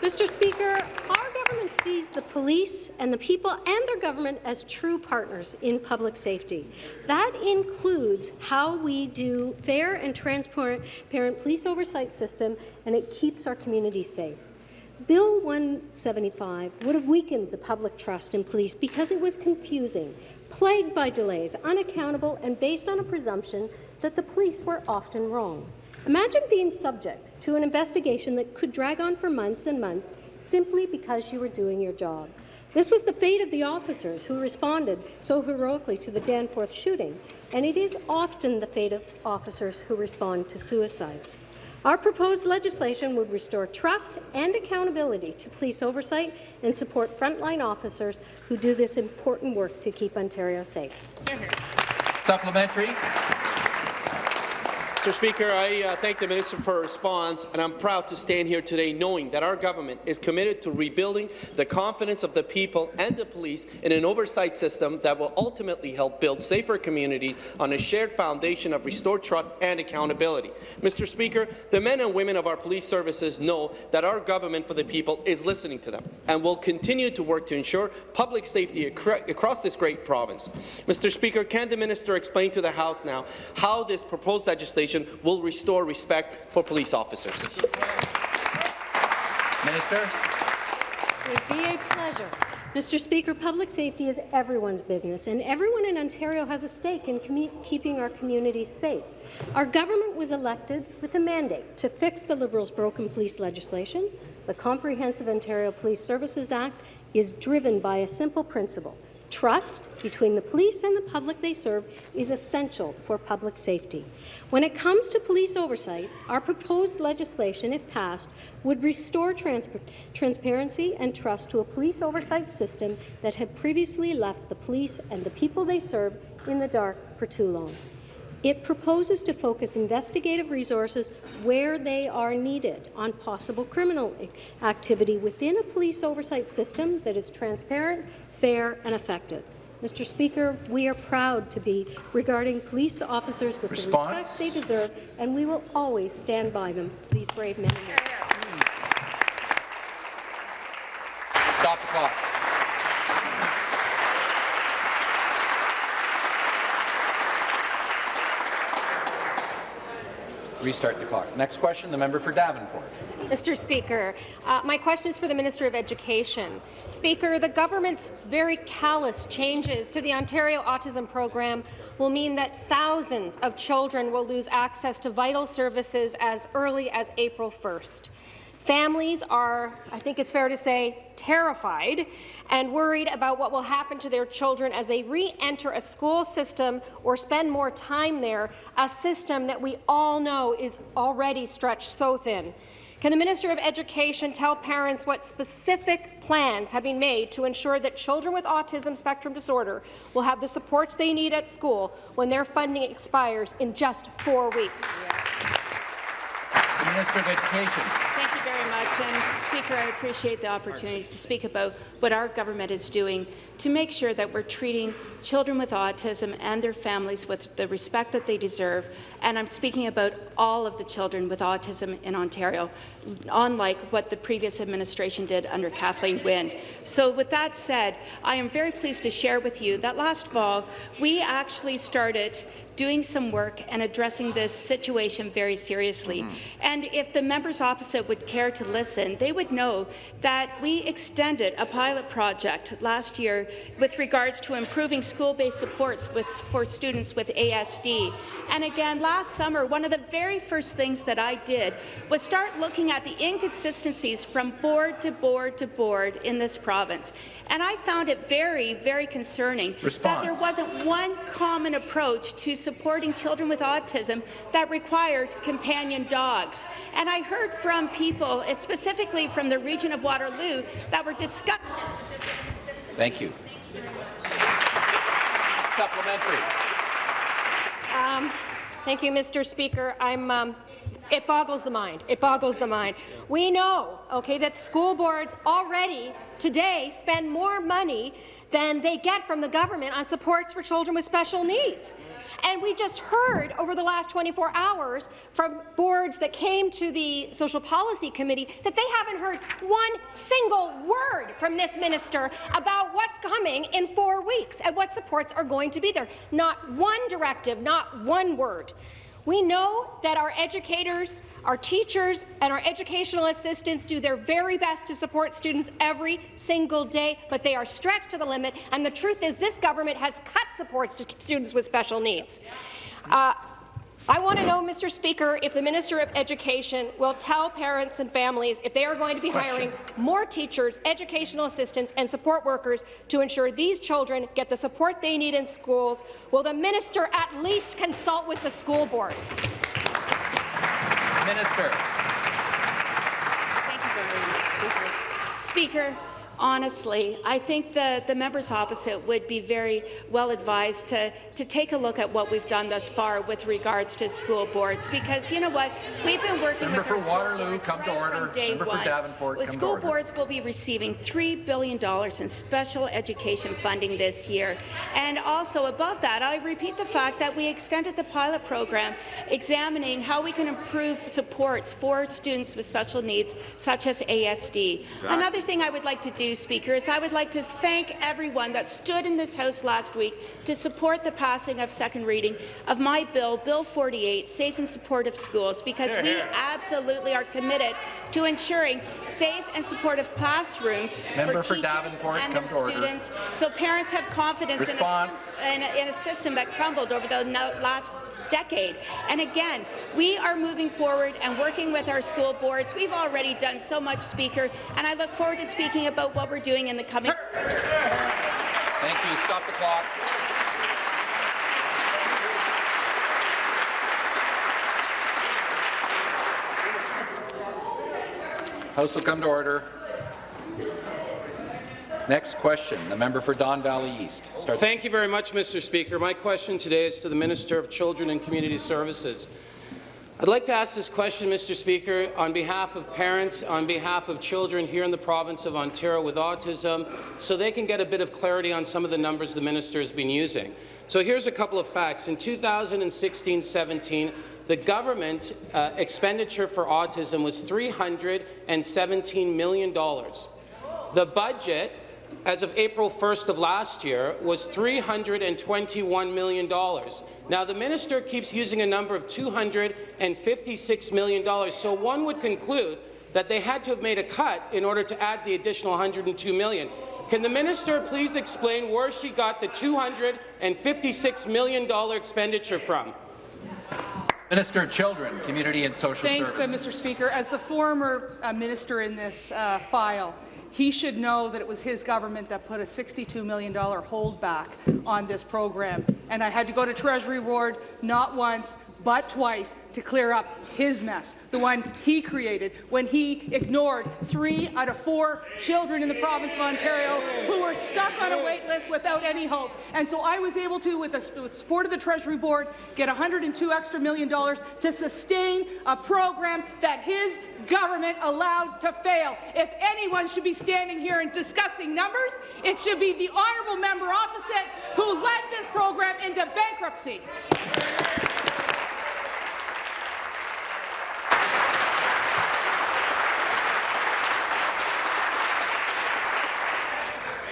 Speaker 7: Mr. Speaker, our government sees the police and the people and their government as true partners in public safety. That includes how we do fair and transparent police oversight system, and it keeps our communities safe. Bill 175 would have weakened the public trust in police because it was confusing, plagued by delays, unaccountable, and based on a presumption that the police were often wrong. Imagine being subject to an investigation that could drag on for months and months simply because you were doing your job. This was the fate of the officers who responded so heroically to the Danforth shooting, and it is often the fate of officers who respond to suicides. Our proposed legislation would restore trust and accountability to police oversight and support frontline officers who do this important work to keep Ontario safe.
Speaker 2: Supplementary.
Speaker 15: Mr. Speaker, I uh, thank the minister for her response, and I'm proud to stand here today knowing that our government is committed to rebuilding the confidence of the people and the police in an oversight system that will ultimately help build safer communities on a shared foundation of restored trust and accountability. Mr. Speaker, the men and women of our police services know that our government for the people is listening to them and will continue to work to ensure public safety across this great province. Mr. Speaker, can the minister explain to the House now how this proposed legislation will restore respect for police officers.
Speaker 2: Minister.
Speaker 7: It would be a pleasure. Mr. Speaker, public safety is everyone's business, and everyone in Ontario has a stake in keeping our communities safe. Our government was elected with a mandate to fix the Liberals' broken police legislation. The Comprehensive Ontario Police Services Act is driven by a simple principle Trust between the police and the public they serve is essential for public safety. When it comes to police oversight, our proposed legislation, if passed, would restore trans transparency and trust to a police oversight system that had previously left the police and the people they serve in the dark for too long. It proposes to focus investigative resources where they are needed on possible criminal activity within a police oversight system that is transparent, fair and effective. Mr. Speaker, we are proud to be regarding police officers with Response. the respect they deserve, and we will always stand by them, these brave men and women.
Speaker 2: Stop the clock. Restart the clock. Next question, the member for Davenport.
Speaker 16: Mr. Speaker, uh, my question is for the Minister of Education. Speaker, the government's very callous changes to the Ontario Autism Program will mean that thousands of children will lose access to vital services as early as April 1st. Families are, I think it's fair to say, terrified and worried about what will happen to their children as they re-enter a school system or spend more time there, a system that we all know is already stretched so thin. Can the Minister of Education tell parents what specific plans have been made to ensure that children with autism spectrum disorder will have the supports they need at school when their funding expires in just four weeks?
Speaker 2: Minister of Education Thank you
Speaker 17: very much. And, Speaker, I appreciate the opportunity to speak about what our government is doing to make sure that we're treating children with autism and their families with the respect that they deserve. And I'm speaking about all of the children with autism in Ontario, unlike what the previous administration did under Kathleen Wynne. So with that said, I am very pleased to share with you that last fall, we actually started doing some work and addressing this situation very seriously. Mm -hmm. And if the members opposite would care to listen, they would know that we extended a pilot project last year with regards to improving school-based supports with, for students with ASD. And again, last summer, one of the very first things that I did was start looking at the inconsistencies from board to board to board in this province. And I found it very, very concerning Response. that there wasn't one common approach to supporting children with autism that required companion dogs. And I heard from people, specifically from the region of Waterloo, that were disgusted with this.
Speaker 2: Thank you. Supplementary.
Speaker 16: Um, thank you, Mr. Speaker. I'm um, it boggles the mind. It boggles the mind. We know, okay, that school boards already today spend more money than they get from the government on supports for children with special needs. And we just heard over the last 24 hours from boards that came to the Social Policy Committee that they haven't heard one single word from this minister about what's coming in four weeks and what supports are going to be there. Not one directive, not one word. We know that our educators, our teachers, and our educational assistants do their very best to support students every single day, but they are stretched to the limit, and the truth is this government has cut supports to students with special needs. Uh, I want to know, Mr. Speaker, if the Minister of Education will tell parents and families if they are going to be
Speaker 2: Question.
Speaker 16: hiring more teachers, educational assistants and support workers to ensure these children get the support they need in schools. Will the minister at least consult with the school boards?
Speaker 2: Minister.
Speaker 17: Thank you very much, Speaker. Speaker, honestly, I think the, the members opposite would be very well advised to, to take a look at what we've done thus far with regards to school boards, because you know what? We've been working
Speaker 2: Member
Speaker 17: with
Speaker 2: for
Speaker 17: our school
Speaker 2: Waterloo,
Speaker 17: boards
Speaker 2: come to order.
Speaker 17: from day
Speaker 2: Member for
Speaker 17: one.
Speaker 2: Davenport, to
Speaker 17: school boards will be receiving $3 billion in special education funding this year. And also above that, I repeat the fact that we extended the pilot program examining how we can improve supports for students with special needs, such as ASD. Another thing I would like to do, Speaker, is I would like to thank everyone that stood in this House last week to support the passing of second reading of my bill, Bill 48, Safe and Supportive Schools, because we absolutely are committed to ensuring safe and supportive classrooms
Speaker 2: Member
Speaker 17: for
Speaker 2: for
Speaker 17: teachers and their
Speaker 2: to order.
Speaker 17: students, so parents have confidence in a, in, a, in a system that crumbled over the last decade. And again, we are moving forward and working with our school boards. We've already done so much, Speaker, and I look forward to speaking about what we're doing in the coming.
Speaker 2: Thank you. Stop the clock. House will come to order. Next question, the member for Don Valley East. Start
Speaker 18: Thank you very much, Mr. Speaker. My question today is to the Minister of Children and Community Services. I'd like to ask this question, Mr. Speaker, on behalf of parents, on behalf of children here in the province of Ontario with autism, so they can get a bit of clarity on some of the numbers the minister has been using. So here's a couple of facts. In 2016-17, the government uh, expenditure for autism was $317 million. The budget as of April 1st of last year, was $321 million. Now, the minister keeps using a number of $256 million, so one would conclude that they had to have made a cut in order to add the additional 102 million. Can the minister please explain where she got the $256 million expenditure from?
Speaker 2: Minister of Children, Community and Social
Speaker 1: Thanks, uh,
Speaker 2: Services.
Speaker 1: Mr. Speaker. As the former uh, minister in this uh, file, he should know that it was his government that put a $62 million holdback on this program. And I had to go to Treasury Board not once, but twice to clear up his mess, the one he created when he ignored three out of four children in the province of Ontario who were stuck on a wait list without any hope. And so I was able to, with the support of the Treasury Board, get 102 extra million dollars to sustain a program that his government allowed to fail. If anyone should be standing here and discussing numbers, it should be the honourable member opposite who led this program into bankruptcy.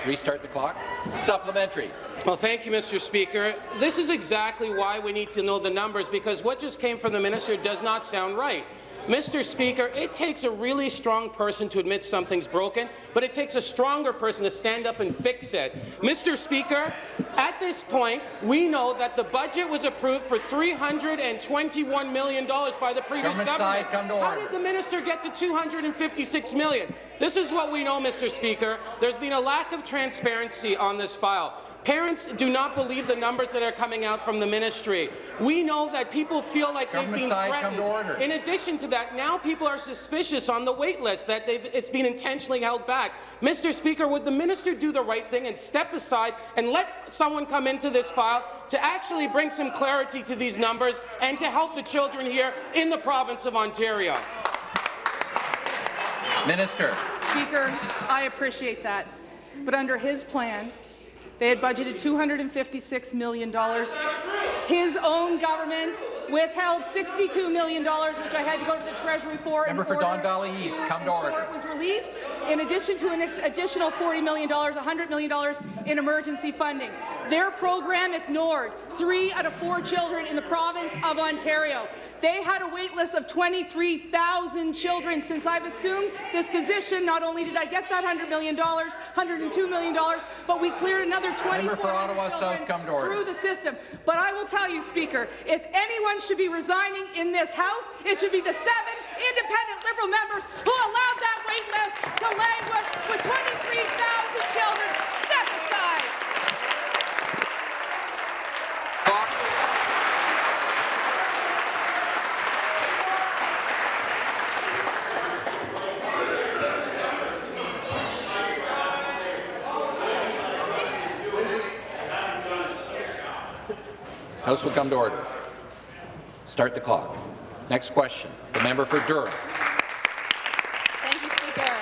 Speaker 2: Restart the clock. Supplementary.
Speaker 18: Well, thank you, Mr. Speaker. This is exactly why we need to know the numbers, because what just came from the minister does not sound right. Mr. Speaker, it takes a really strong person to admit something's broken, but it takes a stronger person to stand up and fix it. Mr. Speaker, at this point, we know that the budget was approved for $321 million by the previous
Speaker 2: Government
Speaker 18: government.
Speaker 2: side, come to
Speaker 18: How did the minister get to 256 million? This is what we know, Mr. Speaker. There's been a lack of transparency on this file. Parents do not believe the numbers that are coming out from the ministry. We know that people feel like
Speaker 2: Government
Speaker 18: they've been
Speaker 2: side, come
Speaker 18: threatened.
Speaker 2: to order.
Speaker 18: In addition to that, now people are suspicious on the wait list that they've, it's been intentionally held back. Mr. Speaker, would the minister do the right thing and step aside and let someone come into this file to actually bring some clarity to these numbers and to help the children here in the province of Ontario?
Speaker 2: Minister.
Speaker 1: Speaker, I appreciate that. But under his plan, they had budgeted $256 million. His own government withheld $62 million, which I had to go to the Treasury for.
Speaker 2: Member for Don Valley East, come to order.
Speaker 1: It was released. in addition to an additional $40 million, $100 million in emergency funding. Their program ignored three out of four children in the province of Ontario. They had a wait list of 23,000 children. Since I've assumed this position, not only did I get that $100 million, $102 million, but we cleared another 24
Speaker 2: for Ottawa South, come to order.
Speaker 1: through the system. But I will tell you, Speaker, if anyone should be resigning in this House, it should be the seven independent Liberal members who allowed that wait list to languish with 23,000 children. Step aside.
Speaker 2: House will come to order. Start the clock. Next question, the member for Durham.
Speaker 19: Thank you, Speaker.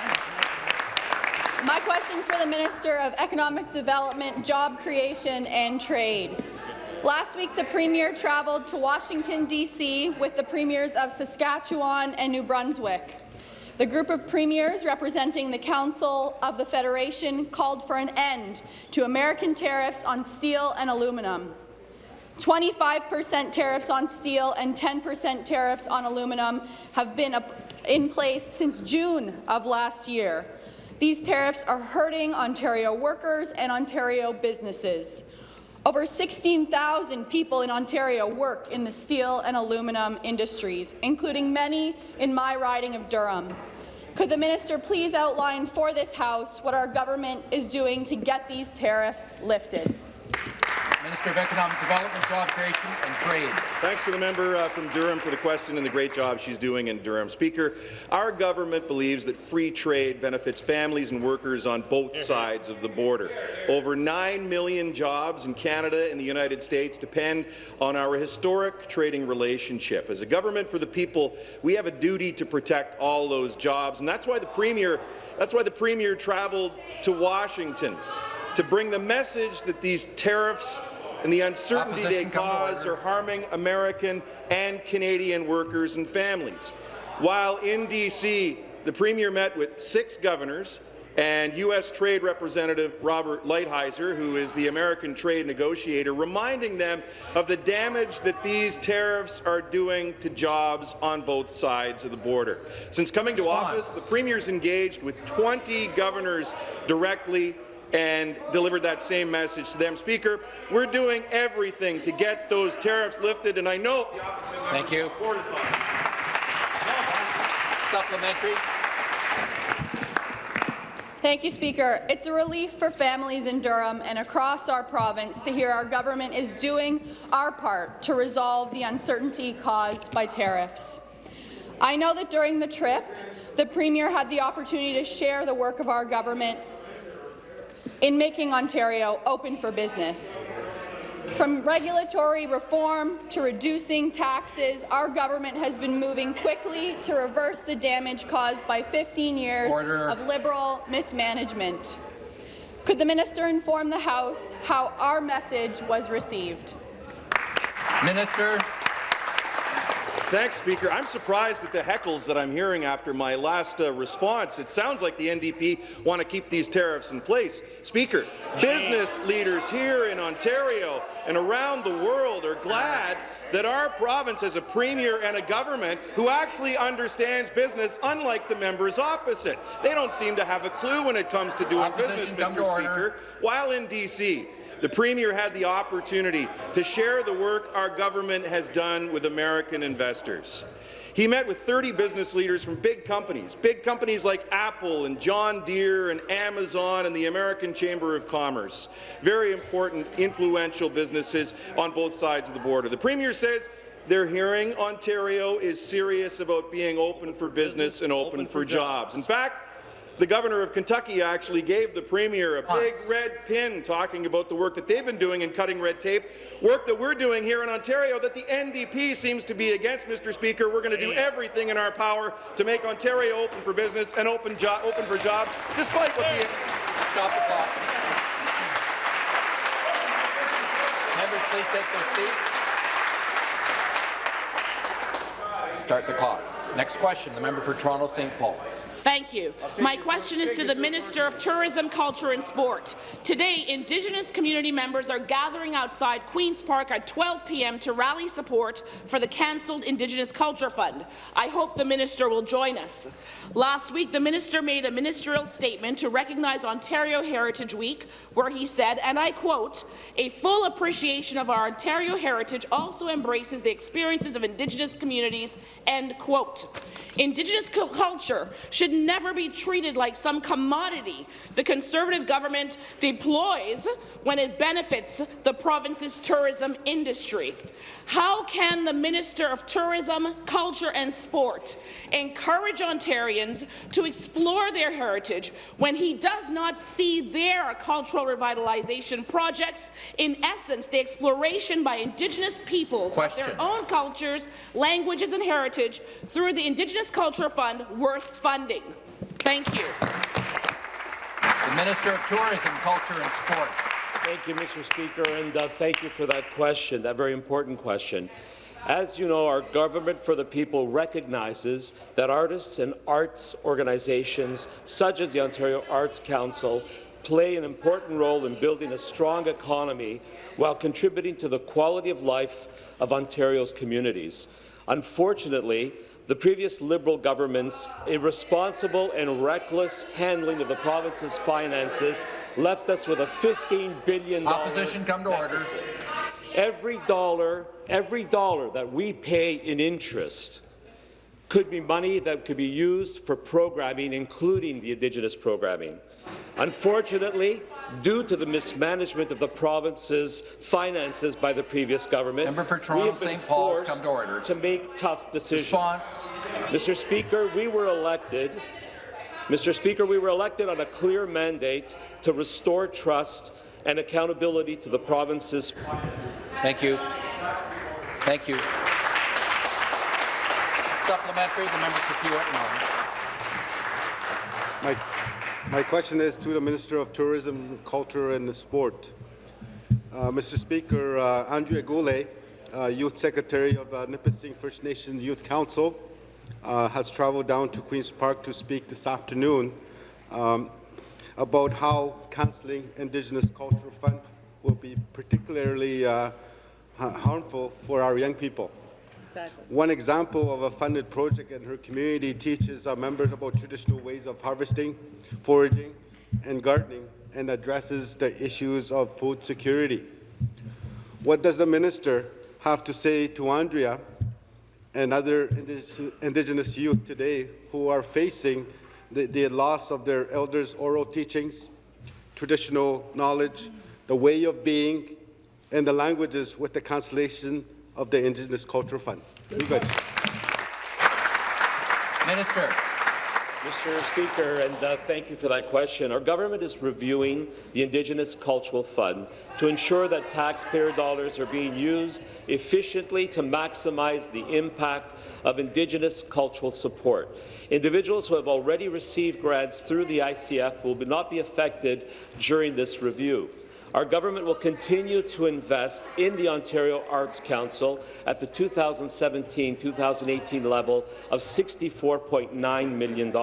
Speaker 19: My question is for the Minister of Economic Development, Job Creation and Trade. Last week, the Premier travelled to Washington, D.C. with the Premiers of Saskatchewan and New Brunswick. The group of premiers representing the Council of the Federation called for an end to American tariffs on steel and aluminum. 25% tariffs on steel and 10% tariffs on aluminum have been in place since June of last year. These tariffs are hurting Ontario workers and Ontario businesses. Over 16,000 people in Ontario work in the steel and aluminum industries, including many in my riding of Durham. Could the minister please outline for this House what our government is doing to get these tariffs lifted?
Speaker 2: Minister of Economic Development, Job Creation and Trade.
Speaker 10: Thanks to the member uh, from Durham for the question and the great job she's doing in Durham. Speaker, our government believes that free trade benefits families and workers on both sides of the border. Over 9 million jobs in Canada and the United States depend on our historic trading relationship. As a government for the people, we have a duty to protect all those jobs, and that's why the Premier, that's why the Premier traveled to Washington to bring the message that these tariffs and the uncertainty
Speaker 2: Opposition
Speaker 10: they cause are harming American and Canadian workers and families. While in D.C., the Premier met with six governors and U.S. Trade Representative Robert Lighthizer, who is the American trade negotiator, reminding them of the damage that these tariffs are doing to jobs on both sides of the border. Since coming to office, the Premier's engaged with 20 governors directly and delivered that same message to them. Speaker, we're doing everything to get those tariffs lifted, and I know
Speaker 2: Thank you. Supplementary.
Speaker 19: Thank you, Speaker. It's a relief for families in Durham and across our province to hear our government is doing our part to resolve the uncertainty caused by tariffs. I know that during the trip, the Premier had the opportunity to share the work of our government in making Ontario open for business. From regulatory reform to reducing taxes, our government has been moving quickly to reverse the damage caused by 15 years
Speaker 2: Order.
Speaker 19: of Liberal mismanagement. Could the minister inform the House how our message was received?
Speaker 2: Minister.
Speaker 10: Thanks, Speaker. I'm surprised at the heckles that I'm hearing after my last uh, response. It sounds like the NDP want to keep these tariffs in place. Speaker, business leaders here in Ontario and around the world are glad that our province has a premier and a government who actually understands business, unlike the members opposite. They don't seem to have a clue when it comes to doing
Speaker 2: Opposition,
Speaker 10: business, Mr.
Speaker 2: order.
Speaker 10: Speaker. While in D.C., the Premier had the opportunity to share the work our government has done with American investors. He met with 30 business leaders from big companies, big companies like Apple and John Deere and Amazon and the American Chamber of Commerce, very important, influential businesses on both sides of the border. The Premier says they're hearing Ontario is serious about being open for business and open, for jobs. In fact, the governor of Kentucky actually gave the premier a big red pin talking about the work that they've been doing in cutting red tape, work that we're doing here in Ontario that the NDP seems to be against, Mr. Speaker. We're going to do everything in our power to make Ontario open for business and open, jo open for jobs, despite what the...
Speaker 2: Stop the clock. Members, please take their seats. Start the clock. Next question, the member for Toronto St. Paul's.
Speaker 20: Thank you. My question is to the Minister of Tourism, Culture and Sport. Today, Indigenous community members are gathering outside Queen's Park at 12 p.m. to rally support for the cancelled Indigenous Culture Fund. I hope the minister will join us. Last week, the minister made a ministerial statement to recognize Ontario Heritage Week, where he said, and I quote, a full appreciation of our Ontario heritage also embraces the experiences of Indigenous communities, end quote. Indigenous culture should never be treated like some commodity the Conservative government deploys when it benefits the province's tourism industry. How can the Minister of Tourism, Culture and Sport encourage Ontarians to explore their heritage when he does not see their cultural revitalization projects, in essence, the exploration by Indigenous peoples
Speaker 2: Question.
Speaker 20: of their own cultures, languages and heritage through the Indigenous Culture Fund worth funding? Thank you.
Speaker 2: The Minister of Tourism, Culture and Sport.
Speaker 21: Thank you, Mr. Speaker, and uh, thank you for that question, that very important question. As you know, our Government for the People recognizes that artists and arts organizations, such as the Ontario Arts Council, play an important role in building a strong economy while contributing to the quality of life of Ontario's communities. Unfortunately, the previous Liberal government's irresponsible and reckless handling of the province's finances left us with a $15 billion
Speaker 2: Opposition, come to order.
Speaker 21: Every dollar, every dollar that we pay in interest could be money that could be used for programming, including the Indigenous programming. Unfortunately, due to the mismanagement of the province's finances by the previous government,
Speaker 2: Member for
Speaker 21: we
Speaker 2: Toronto
Speaker 21: have been
Speaker 2: St. Paul's,
Speaker 21: forced
Speaker 2: come to order.
Speaker 21: to make tough decisions.
Speaker 2: Response.
Speaker 21: Mr. Speaker, we were elected Mr. Speaker, we were elected on a clear mandate to restore trust and accountability to the province's.
Speaker 2: Thank you. Thank you. Supplementary, the member for Kiewit
Speaker 22: My, my question is to the Minister of Tourism, Culture and Sport. Uh, Mr. Speaker, uh, Andrea Goulet, uh, Youth Secretary of uh, Nipissing First Nations Youth Council, uh, has traveled down to Queen's Park to speak this afternoon um, about how cancelling Indigenous Cultural Fund will be particularly uh, harmful for our young people.
Speaker 1: Exactly.
Speaker 22: One example of a funded project in her community teaches our members about traditional ways of harvesting, foraging, and gardening, and addresses the issues of food security. What does the minister have to say to Andrea and other Indigenous youth today who are facing the, the loss of their elders' oral teachings, traditional knowledge, the way of being, and the languages with the cancellation of the Indigenous Culture Fund? Very good.
Speaker 2: Minister.
Speaker 21: Mr. Speaker, and uh, thank you for that question. Our government is reviewing the Indigenous Cultural Fund to ensure that taxpayer dollars are being used efficiently to maximize the impact of Indigenous cultural support. Individuals who have already received grants through the ICF will not be affected during this review. Our government will continue to invest in the Ontario Arts Council at the 2017-2018 level of $64.9 million.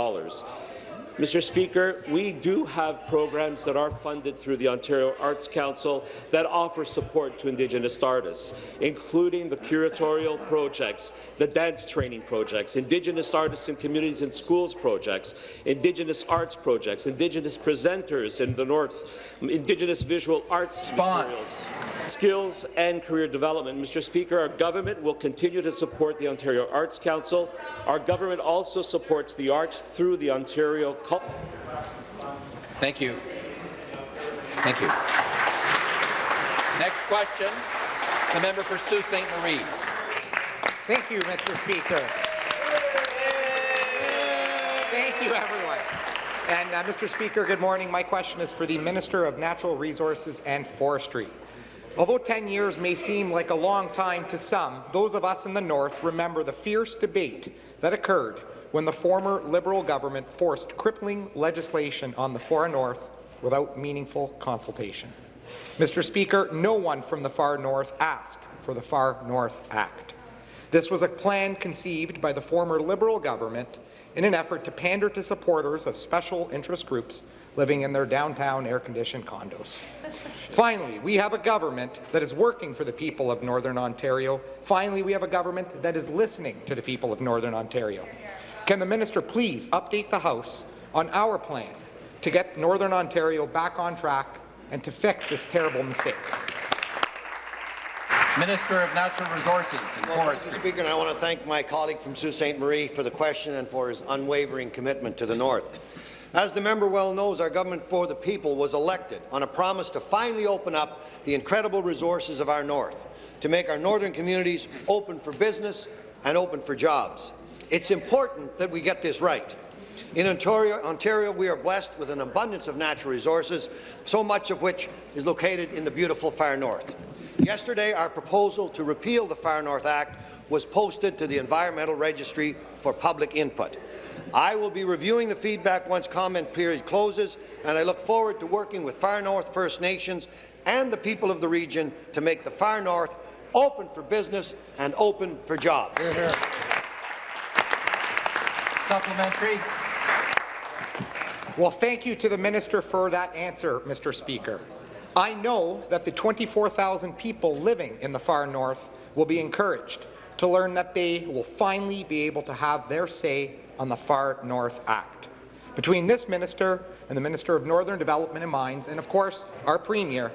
Speaker 21: Mr. Speaker, we do have programs that are funded through the Ontario Arts Council that offer support to Indigenous artists, including the curatorial projects, the dance training projects, Indigenous artists in communities and schools projects, Indigenous arts projects, Indigenous presenters in the North, Indigenous visual arts materials, skills and career development. Mr. Speaker, our government will continue to support the Ontario Arts Council. Our government also supports the arts through the Ontario
Speaker 2: Thank you. Thank you. Next question, the member for Sault Ste. Marie.
Speaker 23: Thank you, Mr. Speaker. Thank you, everyone. And uh, Mr. Speaker, good morning. My question is for the Minister of Natural Resources and Forestry. Although 10 years may seem like a long time to some, those of us in the North remember the fierce debate that occurred when the former Liberal government forced crippling legislation on the far North without meaningful consultation. Mr. Speaker, no one from the far North asked for the Far North Act. This was a plan conceived by the former Liberal government in an effort to pander to supporters of special interest groups living in their downtown air-conditioned condos. Finally, we have a government that is working for the people of Northern Ontario. Finally, we have a government that is listening to the people of Northern Ontario. Can the minister please update the House on our plan to get Northern Ontario back on track and to fix this terrible mistake?
Speaker 2: Minister of Natural Resources and
Speaker 24: well,
Speaker 2: Forestry.
Speaker 24: Mr. Speaker, and I want to thank my colleague from Sault Ste. Marie for the question and for his unwavering commitment to the North. As the member well knows, our government for the people was elected on a promise to finally open up the incredible resources of our North, to make our northern communities open for business and open for jobs. It's important that we get this right. In Ontario, Ontario, we are blessed with an abundance of natural resources, so much of which is located in the beautiful far north. Yesterday, our proposal to repeal the Far North Act was posted to the Environmental Registry for public input. I will be reviewing the feedback once comment period closes, and I look forward to working with Far North First Nations and the people of the region to make the Far North open for business and open for jobs.
Speaker 2: Hear, hear. Supplementary.
Speaker 23: Well, thank you to the minister for that answer, Mr. Speaker. I know that the 24,000 people living in the far north will be encouraged to learn that they will finally be able to have their say on the Far North Act. Between this minister and the Minister of Northern Development and Mines, and of course our Premier,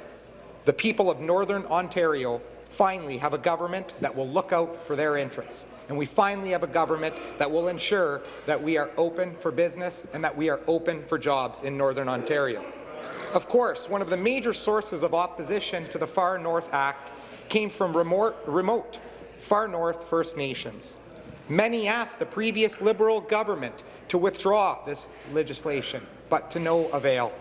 Speaker 23: the people of Northern Ontario finally have a government that will look out for their interests. And we finally have a government that will ensure that we are open for business and that we are open for jobs in Northern Ontario. Of course, one of the major sources of opposition to the Far North Act came from remote, remote Far North First Nations. Many asked the previous Liberal government to withdraw this legislation, but to no avail.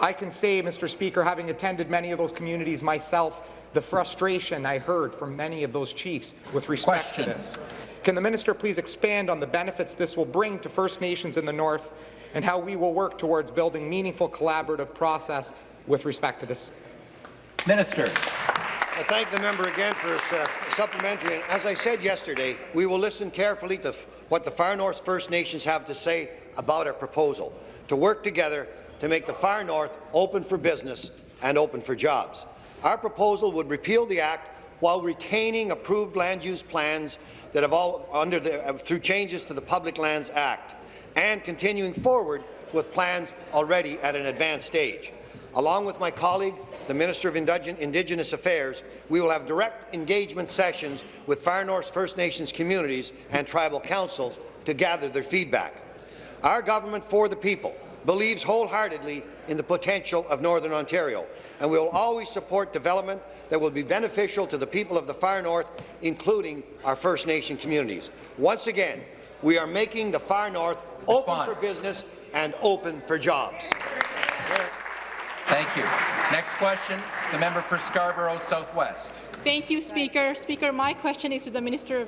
Speaker 23: I can say, Mr. Speaker, having attended many of those communities myself, the frustration I heard from many of those chiefs with respect Question. to this. Can the minister please expand on the benefits this will bring to First Nations in the North and how we will work towards building meaningful collaborative process with respect to this?
Speaker 2: Minister.
Speaker 24: I thank the member again for his uh, supplementary. And as I said yesterday, we will listen carefully to what the Far North First Nations have to say about our proposal to work together to make the Far North open for business and open for jobs. Our proposal would repeal the Act while retaining approved land use plans that have all under the, uh, through changes to the Public Lands Act and continuing forward with plans already at an advanced stage. Along with my colleague, the Minister of Indigenous Affairs, we will have direct engagement sessions with Far North First Nations communities and tribal councils to gather their feedback. Our government for the people believes wholeheartedly in the potential of Northern Ontario, and we will always support development that will be beneficial to the people of the Far North, including our First Nation communities. Once again, we are making the Far North Response. open for business and open for jobs.
Speaker 2: Thank you. Next question, the member for Scarborough Southwest.
Speaker 25: Thank you, Speaker. Speaker, my question is to the Minister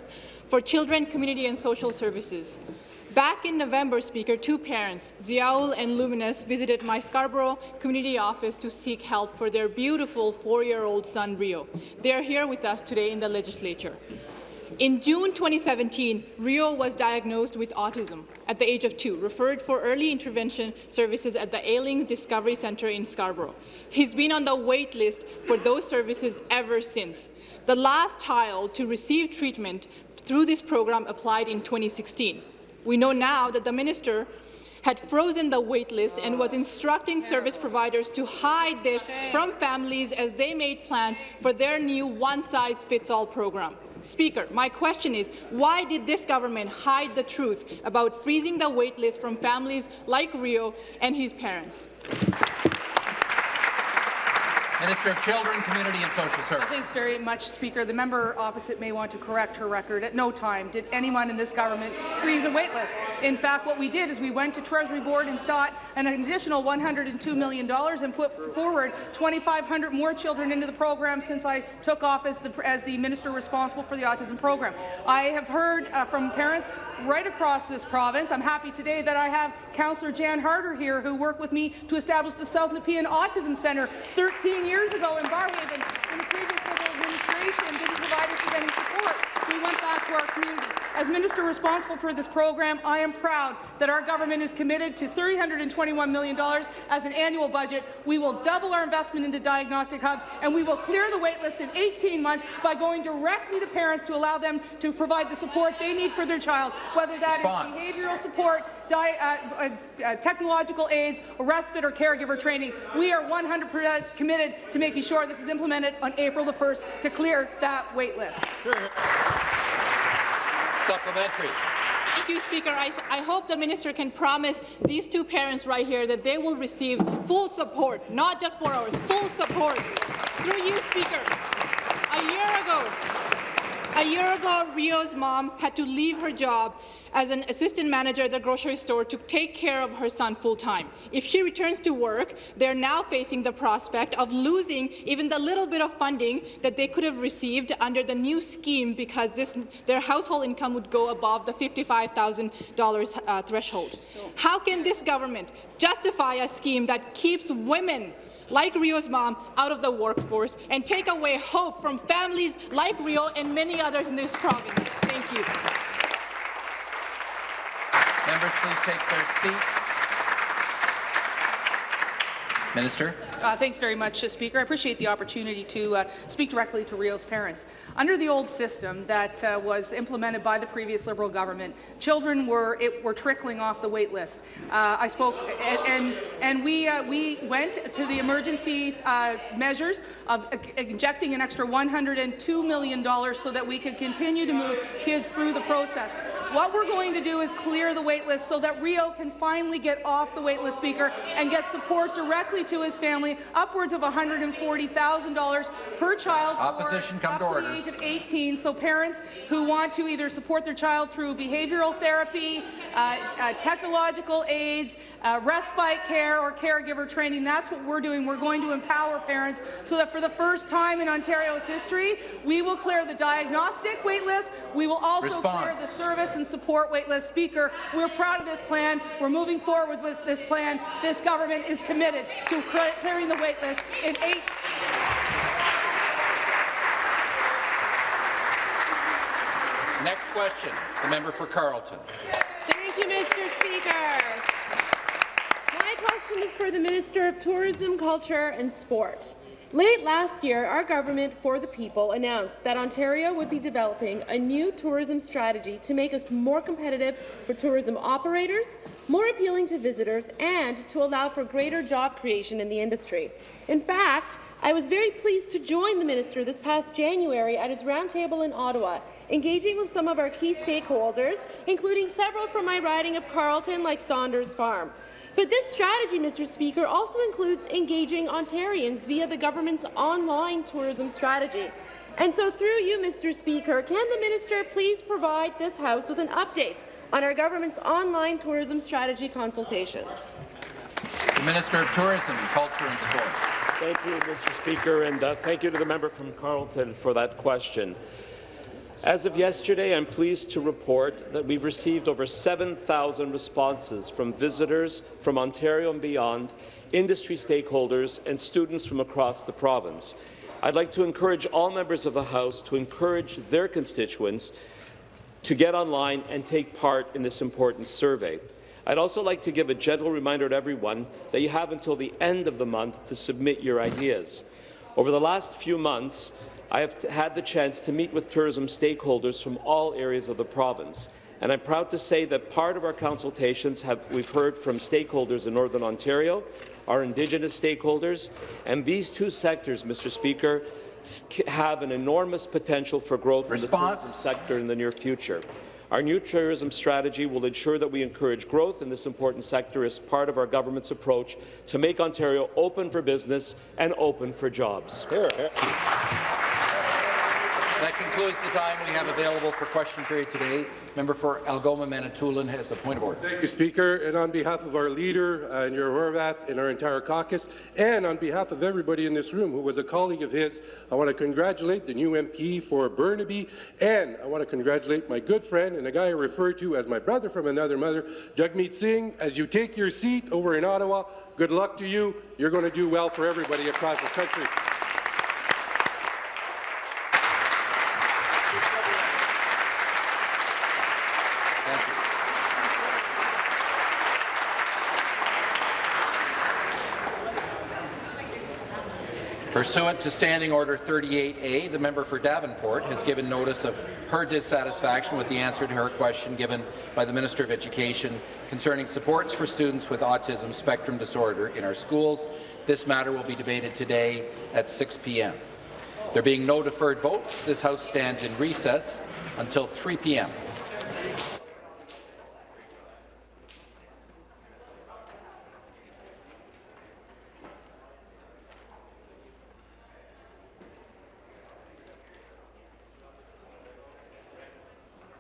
Speaker 25: for Children, Community and Social Services. Back in November, Speaker, two parents, Ziaul and Luminous, visited my Scarborough community office to seek help for their beautiful four-year-old son, Rio. They are here with us today in the legislature. In June 2017, Rio was diagnosed with autism at the age of two, referred for early intervention services at the Aisling Discovery Centre in Scarborough. He's been on the wait list for those services ever since. The last child to receive treatment through this program applied in 2016. We know now that the minister had frozen the wait list and was instructing service providers to hide this from families as they made plans for their new one-size-fits-all program. Speaker, my question is, why did this government hide the truth about freezing the waitlist from families like Rio and his parents?
Speaker 2: Minister of Children, Community and Social Services.
Speaker 1: Thanks very much, Speaker. The member opposite may want to correct her record. At no time did anyone in this government freeze a waitlist. In fact, what we did is we went to Treasury Board and sought an additional $102 million and put forward 2,500 more children into the program since I took office as the, as the minister responsible for the autism program. I have heard uh, from parents right across this province. I'm happy today that I have Councillor Jan Harder here who worked with me to establish the South Nepean Autism Centre 13 years ago in Barrhaven. In the previous Liberal administration didn't provide us with any support. We went back to our community. As minister responsible for this program, I am proud that our government is committed to $321 million as an annual budget. We will double our investment into diagnostic hubs, and we will clear the wait list in 18 months by going directly to parents to allow them to provide the support they need for their child, whether that
Speaker 2: Response.
Speaker 1: is behavioral support, uh, uh, uh, technological aids, respite or caregiver training. We are 100% committed to making sure this is implemented on April the 1st to clear that wait list.
Speaker 2: Supplementary.
Speaker 25: Thank you, Speaker. I, I hope the minister can promise these two parents right here that they will receive full support, not just four hours, full support. Through you, Speaker. A year ago, a year ago, Rio's mom had to leave her job as an assistant manager at the grocery store to take care of her son full-time. If she returns to work, they're now facing the prospect of losing even the little bit of funding that they could have received under the new scheme because this, their household income would go above the $55,000 uh, threshold. How can this government justify a scheme that keeps women like Rio's mom out of the workforce and take away hope from families like Rio and many others in this province. Thank you.
Speaker 2: Members, please take their seats. Minister.
Speaker 1: Uh, thanks very much, uh, Speaker. I appreciate the opportunity to uh, speak directly to Rio's parents. Under the old system that uh, was implemented by the previous Liberal government, children were it, were trickling off the wait list. Uh, I spoke, and and, and we uh, we went to the emergency measures of injecting an extra 102 million dollars so that we could continue to move kids through the process. What we're going to do is clear the waitlist so that Rio can finally get off the waitlist, Speaker, and get support directly to his family, upwards of $140,000 per child
Speaker 2: Opposition, come
Speaker 1: up
Speaker 2: to order.
Speaker 1: the age of 18. So parents who want to either support their child through behavioral therapy, uh, uh, technological aids, uh, respite care, or caregiver training, that's what we're doing. We're going to empower parents so that for the first time in Ontario's history, we will clear the diagnostic waitlist. We will also clear the service and support wait list. Speaker, we're proud of this plan. We're moving forward with this plan. This government is committed to clearing the wait list in eight
Speaker 2: Next question, the member for Carleton.
Speaker 26: Thank you, Mr. Speaker. My question is for the Minister of Tourism, Culture and Sport. Late last year, our government for the people announced that Ontario would be developing a new tourism strategy to make us more competitive for tourism operators, more appealing to visitors, and to allow for greater job creation in the industry. In fact, I was very pleased to join the minister this past January at his roundtable in Ottawa, engaging with some of our key stakeholders, including several from my riding of Carleton, like Saunders Farm. But this strategy, Mr. Speaker, also includes engaging Ontarians via the government's online tourism strategy. And so through you, Mr. Speaker, can the minister please provide this House with an update on our government's online tourism strategy consultations?
Speaker 2: The Minister of Tourism, Culture and Sport.
Speaker 21: Thank you, Mr. Speaker, and uh, thank you to the member from Carleton for that question. As of yesterday, I'm pleased to report that we've received over 7,000 responses from visitors from Ontario and beyond, industry stakeholders, and students from across the province. I'd like to encourage all members of the House to encourage their constituents to get online and take part in this important survey. I'd also like to give a gentle reminder to everyone that you have until the end of the month to submit your ideas. Over the last few months, I have had the chance to meet with tourism stakeholders from all areas of the province. And I'm proud to say that part of our consultations have we've heard from stakeholders in Northern Ontario, our Indigenous stakeholders, and these two sectors, Mr. Speaker, have an enormous potential for growth
Speaker 2: Response.
Speaker 21: in the tourism sector in the near future. Our new tourism strategy will ensure that we encourage growth in this important sector as part of our government's approach to make Ontario open for business and open for jobs.
Speaker 2: That concludes the time we have available for question period today. Member for Algoma Manitoulin has a point of order.
Speaker 27: Thank you, Speaker. And on behalf of our leader, uh, Your Horwath, and our entire caucus, and on behalf of everybody in this room who was a colleague of his, I want to congratulate the new MP for Burnaby, and I want to congratulate my good friend and a guy I refer to as my brother from another mother, Jagmeet Singh. As you take your seat over in Ottawa, good luck to you. You're going to do well for everybody across this country.
Speaker 2: Pursuant to Standing Order 38A, the member for Davenport has given notice of her dissatisfaction with the answer to her question given by the Minister of Education concerning supports for students with autism spectrum disorder in our schools. This matter will be debated today at 6 p.m. There being no deferred votes, this House stands in recess until 3 p.m.